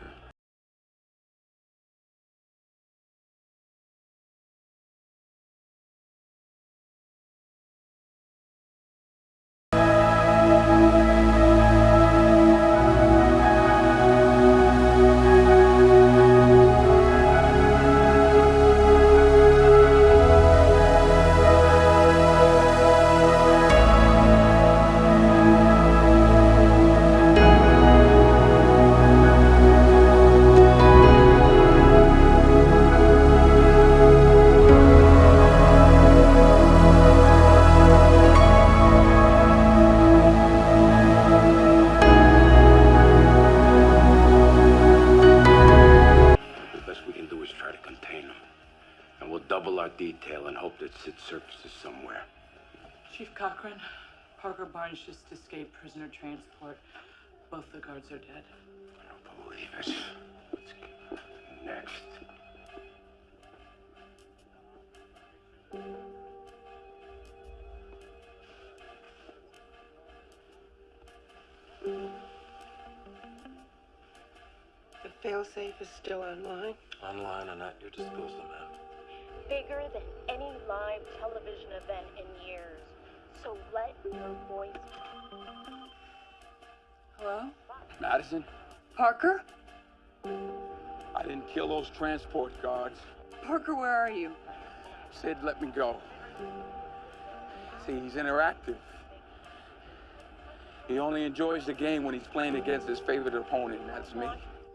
[SPEAKER 4] Failsafe is still online.
[SPEAKER 1] Online and at your disposal, ma'am.
[SPEAKER 7] Bigger than any live television event in years. So let your voice.
[SPEAKER 11] Hello?
[SPEAKER 3] Madison,
[SPEAKER 11] Parker?
[SPEAKER 3] I didn't kill those transport guards.
[SPEAKER 11] Parker, where are you?
[SPEAKER 3] Sid let me go. See, he's interactive. He only enjoys the game when he's playing against his favorite opponent, and that's me.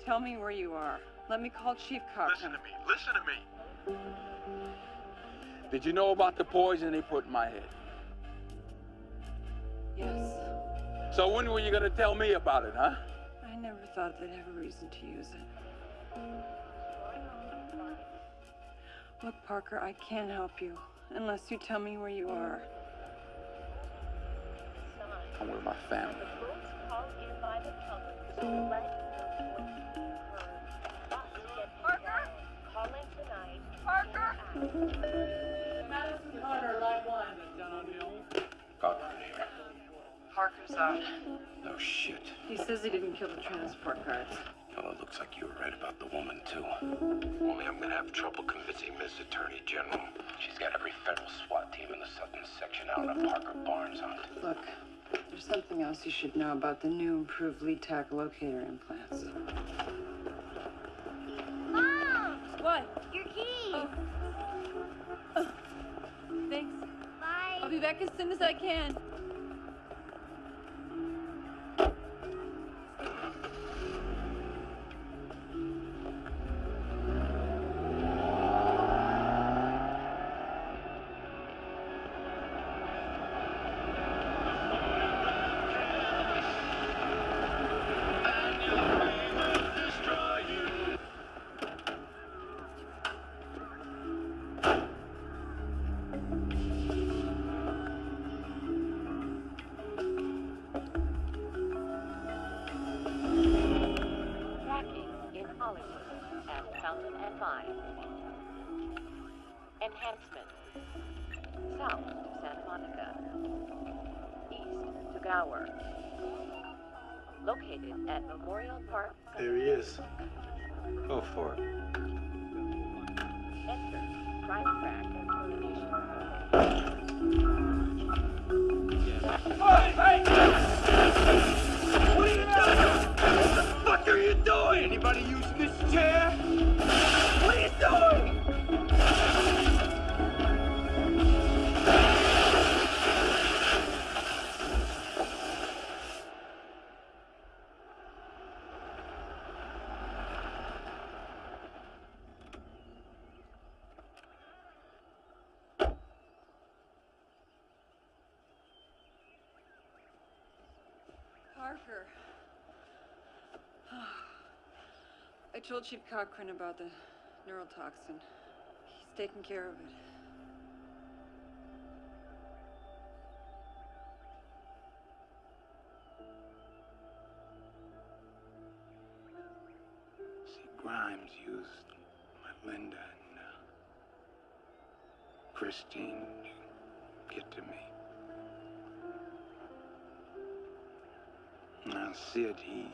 [SPEAKER 11] Tell me where you are. Let me call Chief Cochran.
[SPEAKER 9] Listen to me. Listen to me.
[SPEAKER 3] Did you know about the poison they put in my head?
[SPEAKER 11] Yes.
[SPEAKER 3] So when were you gonna tell me about it, huh?
[SPEAKER 11] I never thought they'd have a reason to use it. Look, Parker, I can't help you unless you tell me where you are.
[SPEAKER 3] I'm with my family.
[SPEAKER 30] Madison Carter, live line. Down on Hill.
[SPEAKER 11] Parker's out.
[SPEAKER 2] No oh, shit.
[SPEAKER 11] He says he didn't kill the transport guards.
[SPEAKER 2] Well, it looks like you were right about the woman, too. Only I'm gonna have trouble convincing Miss Attorney General. She's got every federal SWAT team in the southern section out on a Parker Barnes hunt.
[SPEAKER 11] Look, there's something else you should know about the new improved LETAC locator implants.
[SPEAKER 7] Mom!
[SPEAKER 11] What?
[SPEAKER 7] Your key!
[SPEAKER 11] Oh. Thanks.
[SPEAKER 7] Bye.
[SPEAKER 11] I'll be back as soon as I can. Told Chief Cochran about the neurotoxin. He's taking care of it.
[SPEAKER 3] See, Grimes used Linda and uh, Christine to get to me. Now, Sid, he,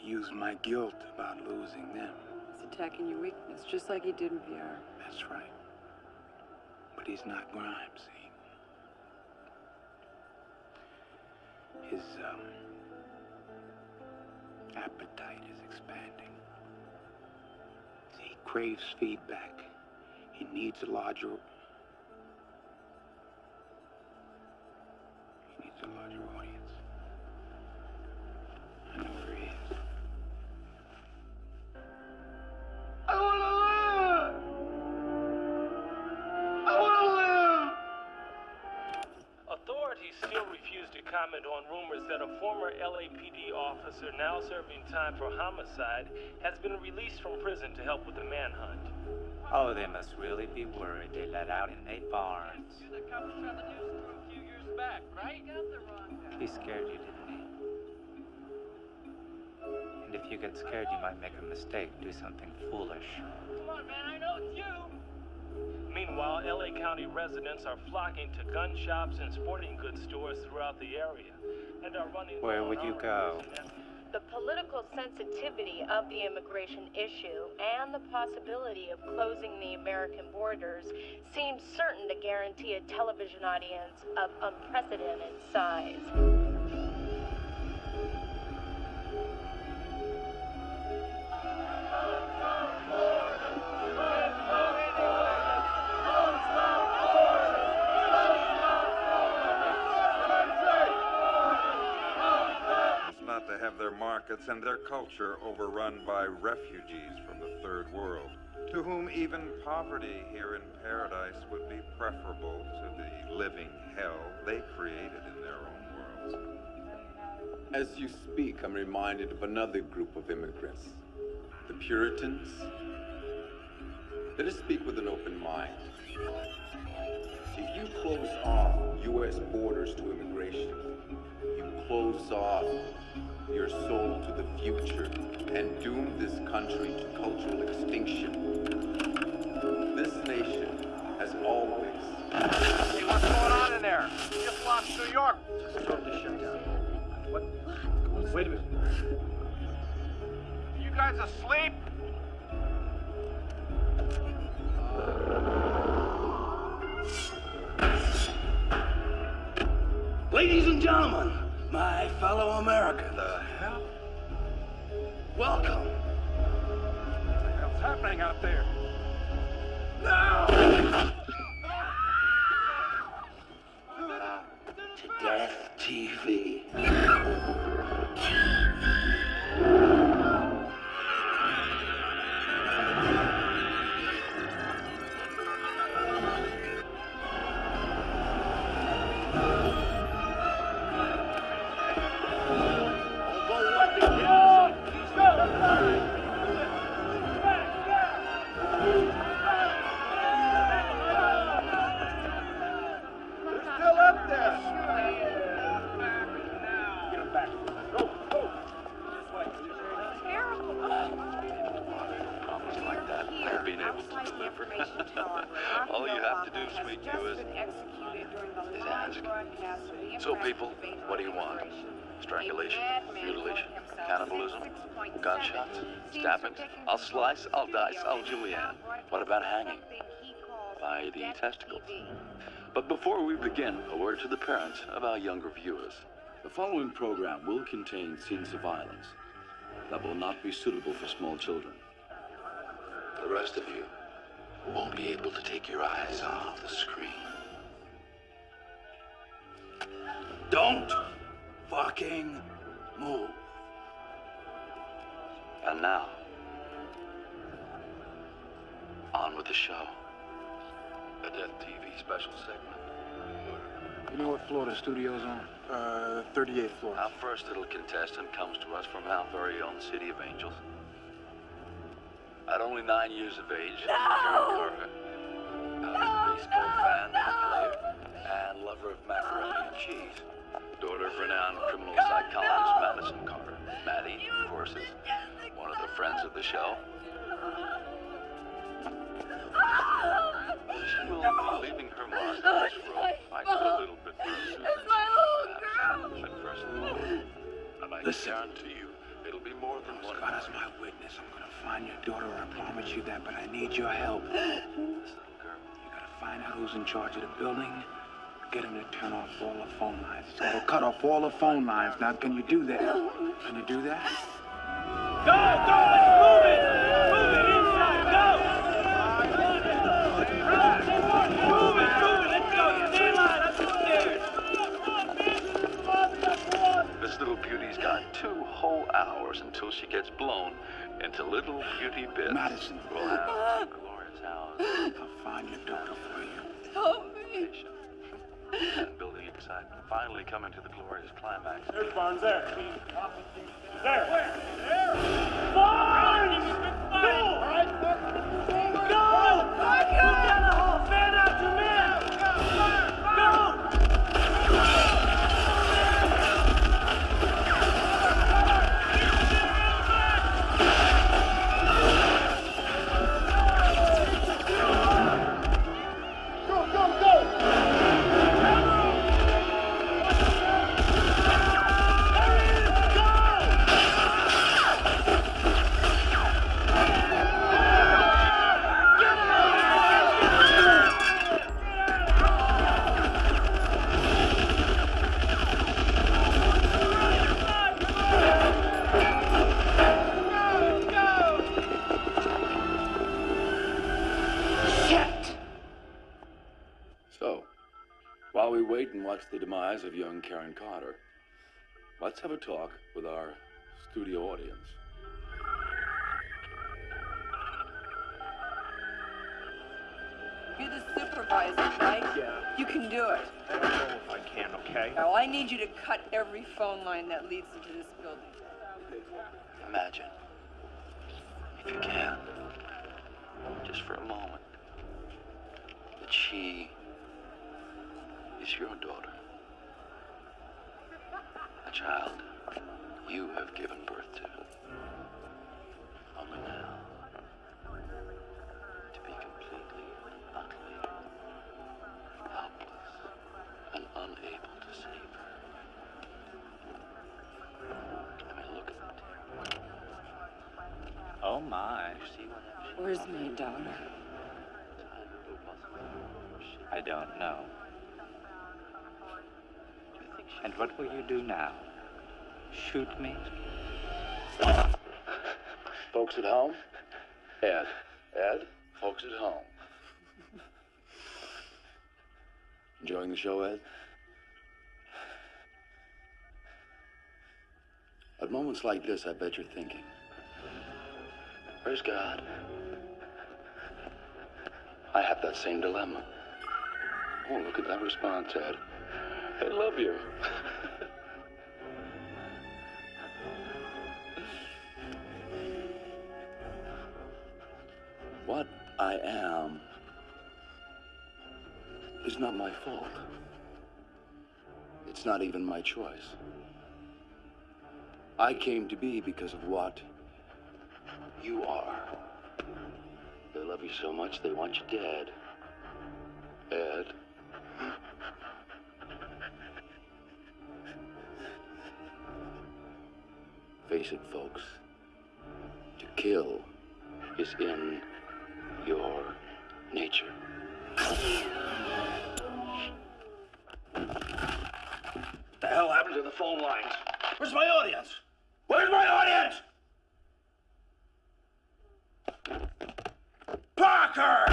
[SPEAKER 3] he used my guilt about losing them.
[SPEAKER 11] He's attacking your weakness, just like he did in VR.
[SPEAKER 3] That's right. But he's not Grimes, see? His, um, appetite is expanding. See, he craves feedback. He needs a larger.
[SPEAKER 19] Officer now serving time for homicide has been released from prison to help with the manhunt.
[SPEAKER 31] Oh, they must really be worried they let out in Nate Barnes.
[SPEAKER 28] Back, right?
[SPEAKER 31] He scared you, didn't he? And if you get scared, you might make a mistake, do something foolish.
[SPEAKER 19] Come on, man, I know it's you. Meanwhile, LA County residents are flocking to gun shops and sporting goods stores throughout the area and are running.
[SPEAKER 31] Where would you go?
[SPEAKER 23] The political sensitivity of the immigration issue and the possibility of closing the American borders seems certain to guarantee a television audience of unprecedented size.
[SPEAKER 32] Have their markets and their culture overrun by refugees from the third world, to whom even poverty here in paradise would be preferable to the living hell they created in their own worlds.
[SPEAKER 3] As you speak, I'm reminded of another group of immigrants the Puritans. Let us speak with an open mind. If you close off U.S. borders to immigration, you close off your soul to the future and doom this country to cultural extinction. This nation has always.
[SPEAKER 9] Hey, what's going on in there? You just lost New York.
[SPEAKER 28] Just told to shut down. What? Wait a minute.
[SPEAKER 9] Are You guys asleep?
[SPEAKER 33] Ladies and gentlemen, my fellow Americans. The hell? Welcome.
[SPEAKER 32] What the hell's happening out there?
[SPEAKER 33] Now! To Death TV.
[SPEAKER 1] All you have to do, sweet is, ask. So, people, what do you want? Strangulation, mutilation, cannibalism, gunshots, stabbings. I'll slice, I'll dice, I'll julienne. What about hanging? By the testicles. But before we begin, a word to the parents of our younger viewers.
[SPEAKER 34] The following program will contain scenes of violence that will not be suitable for small children.
[SPEAKER 1] The rest of you won't be able to take your eyes off the screen.
[SPEAKER 33] Don't fucking move.
[SPEAKER 1] And now, on with the show. A Death TV special segment.
[SPEAKER 3] You know what floor the studio's on? Uh, 38th floor.
[SPEAKER 1] Our first little contestant comes to us from our very own City of Angels. At only nine years of age, Karen Carter, a baseball fan and player, and lover of macaroni and cheese. Daughter of renowned criminal psychologist Madison Carter. Maddie, of course, is one of the friends of the show. She will be leaving her mark on this road. I got a little bit further.
[SPEAKER 9] It's my little girl.
[SPEAKER 1] At first thought. And I
[SPEAKER 3] Listen.
[SPEAKER 1] guarantee you, it'll be more than one.
[SPEAKER 3] God is my witness. I'm gonna find your daughter. I promise you that, but I need your help. You gotta find out who's in charge of the building. Get him to turn off all the phone lines. He's gotta cut off all the phone lines. Now, can you do that? Can you do that?
[SPEAKER 9] Go, go, let's move it. Move it inside, go. Move it, move it, let's go. Stay in line, upstairs.
[SPEAKER 1] This little beauty's got two whole hours until she gets blown into little beauty bits.
[SPEAKER 3] Madison.
[SPEAKER 1] We'll have two glorious hours
[SPEAKER 3] I'll find your daughter for you.
[SPEAKER 23] Help me.
[SPEAKER 1] and building a I'm finally coming to the glorious climax.
[SPEAKER 27] There's Barnes there. There. Where? There. Barnes! Go! All right. The
[SPEAKER 1] demise of young Karin Carter, let's have a talk with our studio audience.
[SPEAKER 11] You're the supervisor, right?
[SPEAKER 9] Yeah.
[SPEAKER 11] You can do it.
[SPEAKER 9] I don't know if I can, okay?
[SPEAKER 11] Now, I need you to cut every phone line that leads into this building.
[SPEAKER 6] Imagine, if you can, And
[SPEAKER 35] what will you do now? Shoot me?
[SPEAKER 1] Folks at home? Ed. Ed? Folks at home. Enjoying the show, Ed? At moments like this, I bet you're thinking, where's God? I have that same dilemma. Oh, look at that response, Ed. I love you. what I am is not my fault. It's not even my choice. I came to be because of what you are. They love you so much they want you dead. Ed. Face it, folks. To kill is in your nature.
[SPEAKER 2] The hell happened to the phone lines? Where's my audience? Where's my audience? Parker!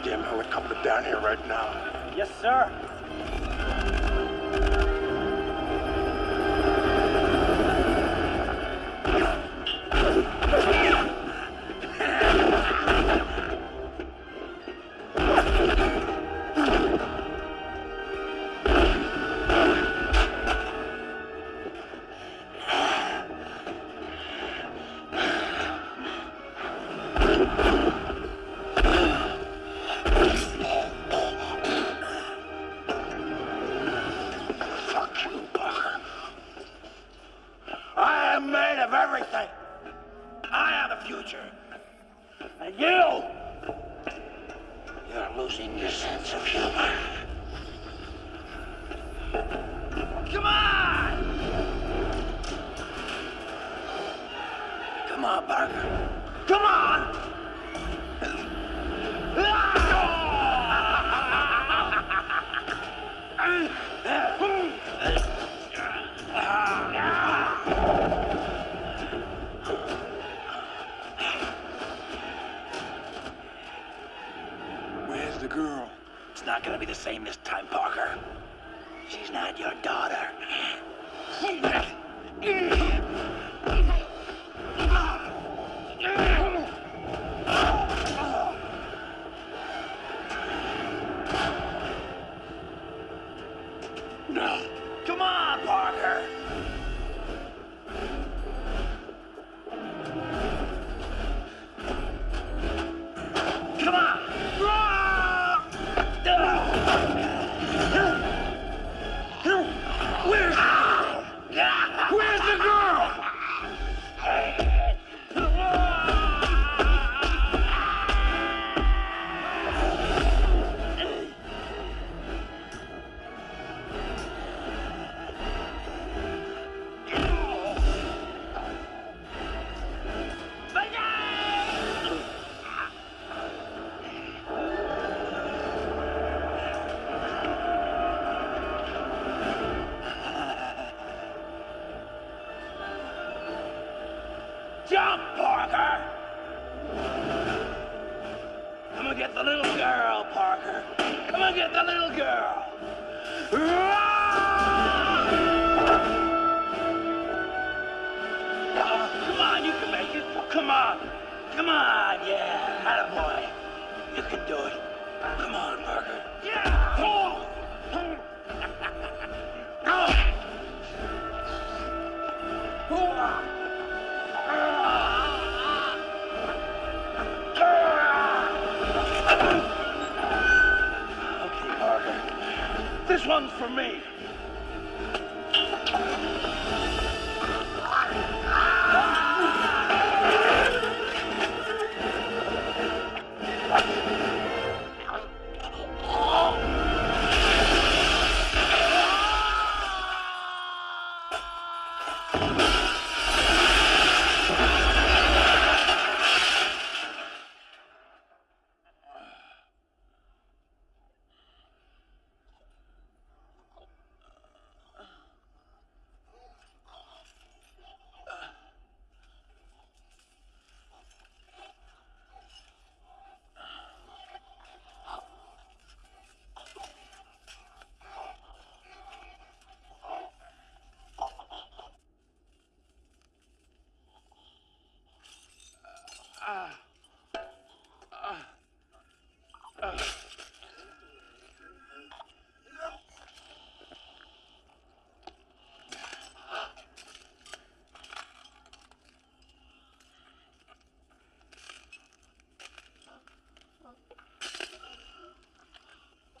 [SPEAKER 2] goddamn helicopter down here right now. Yes, sir.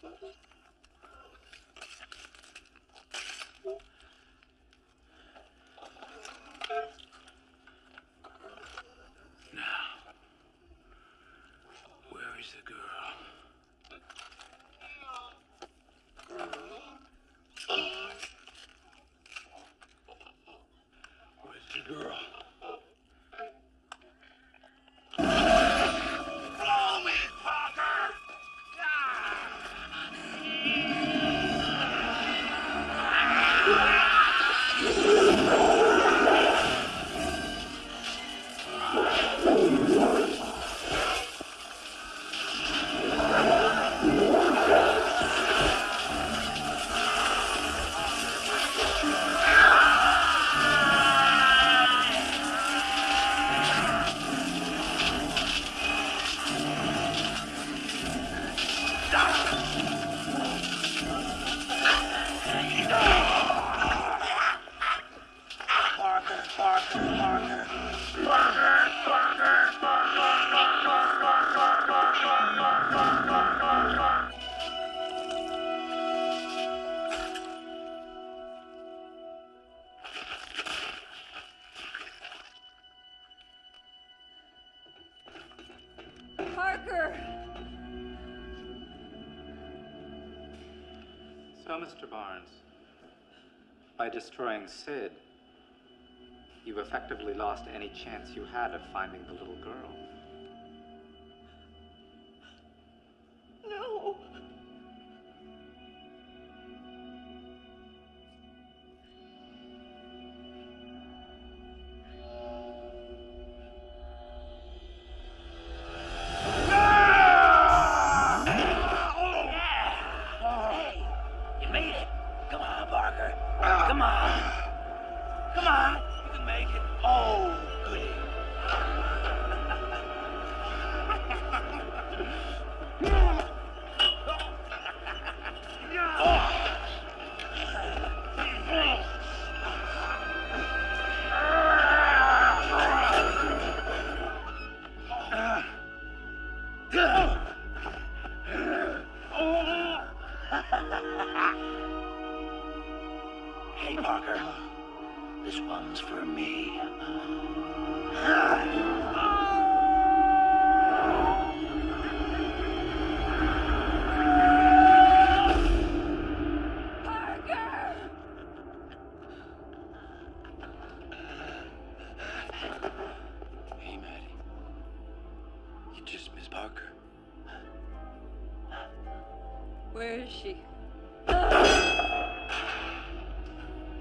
[SPEAKER 2] Thank you.
[SPEAKER 6] By destroying Sid, you've effectively lost any chance you had of finding the little girl.
[SPEAKER 1] Just Miss Parker.
[SPEAKER 27] Where is she?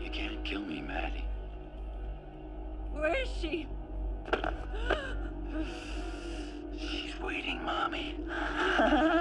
[SPEAKER 1] You can't kill me, Maddie.
[SPEAKER 27] Where is she?
[SPEAKER 1] She's waiting, Mommy.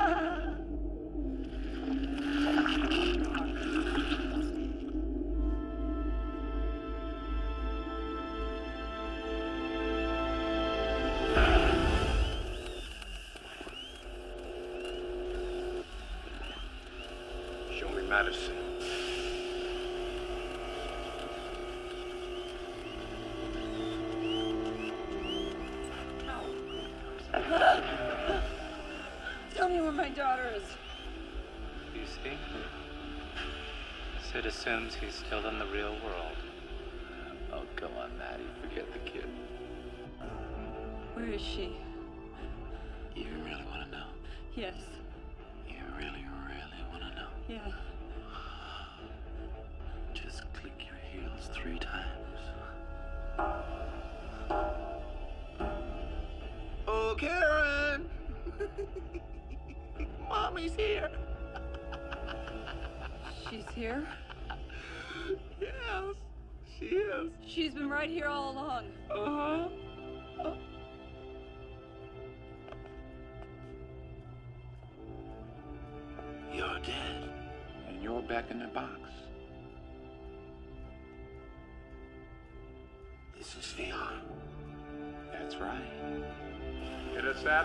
[SPEAKER 6] assumes he's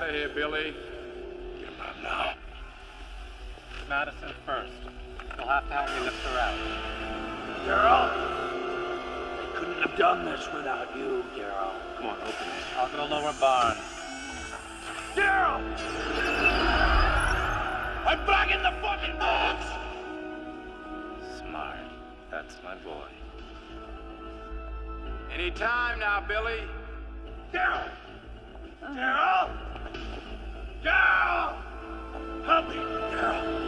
[SPEAKER 3] out of here, Billy.
[SPEAKER 1] Get him out now.
[SPEAKER 6] Madison first. You'll have to help me lift her out.
[SPEAKER 2] Daryl, they couldn't have done this without you, Daryl.
[SPEAKER 6] Come on, open it. I'll go to lower barn.
[SPEAKER 2] Daryl! I'm back in the fucking box!
[SPEAKER 6] Smart. That's my boy.
[SPEAKER 3] Any time now, Billy.
[SPEAKER 2] Daryl! Daryl! Daryl! Help me, Daryl!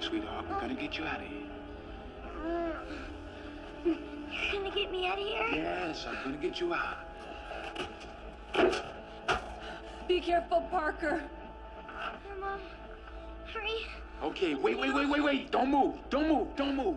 [SPEAKER 3] sweetheart. We're gonna get you out of here.
[SPEAKER 7] You're gonna get me out of here?
[SPEAKER 3] Yes, I'm gonna get you out.
[SPEAKER 27] Be careful, Parker.
[SPEAKER 7] Mom, hurry.
[SPEAKER 3] Okay, wait, wait, wait, wait, wait. Don't move. Don't move. Don't move.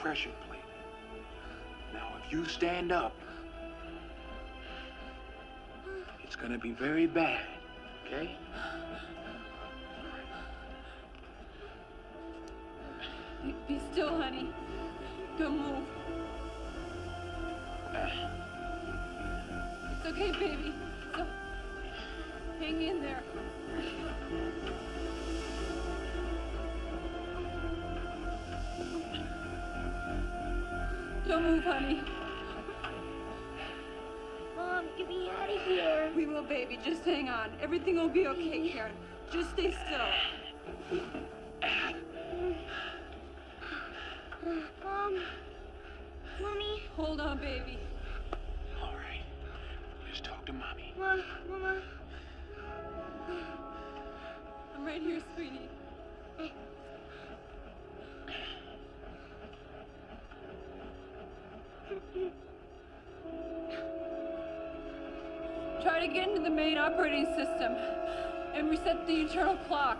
[SPEAKER 3] pressure plate. Now, if you stand up, it's gonna be very bad, okay?
[SPEAKER 27] operating system and reset the internal clock.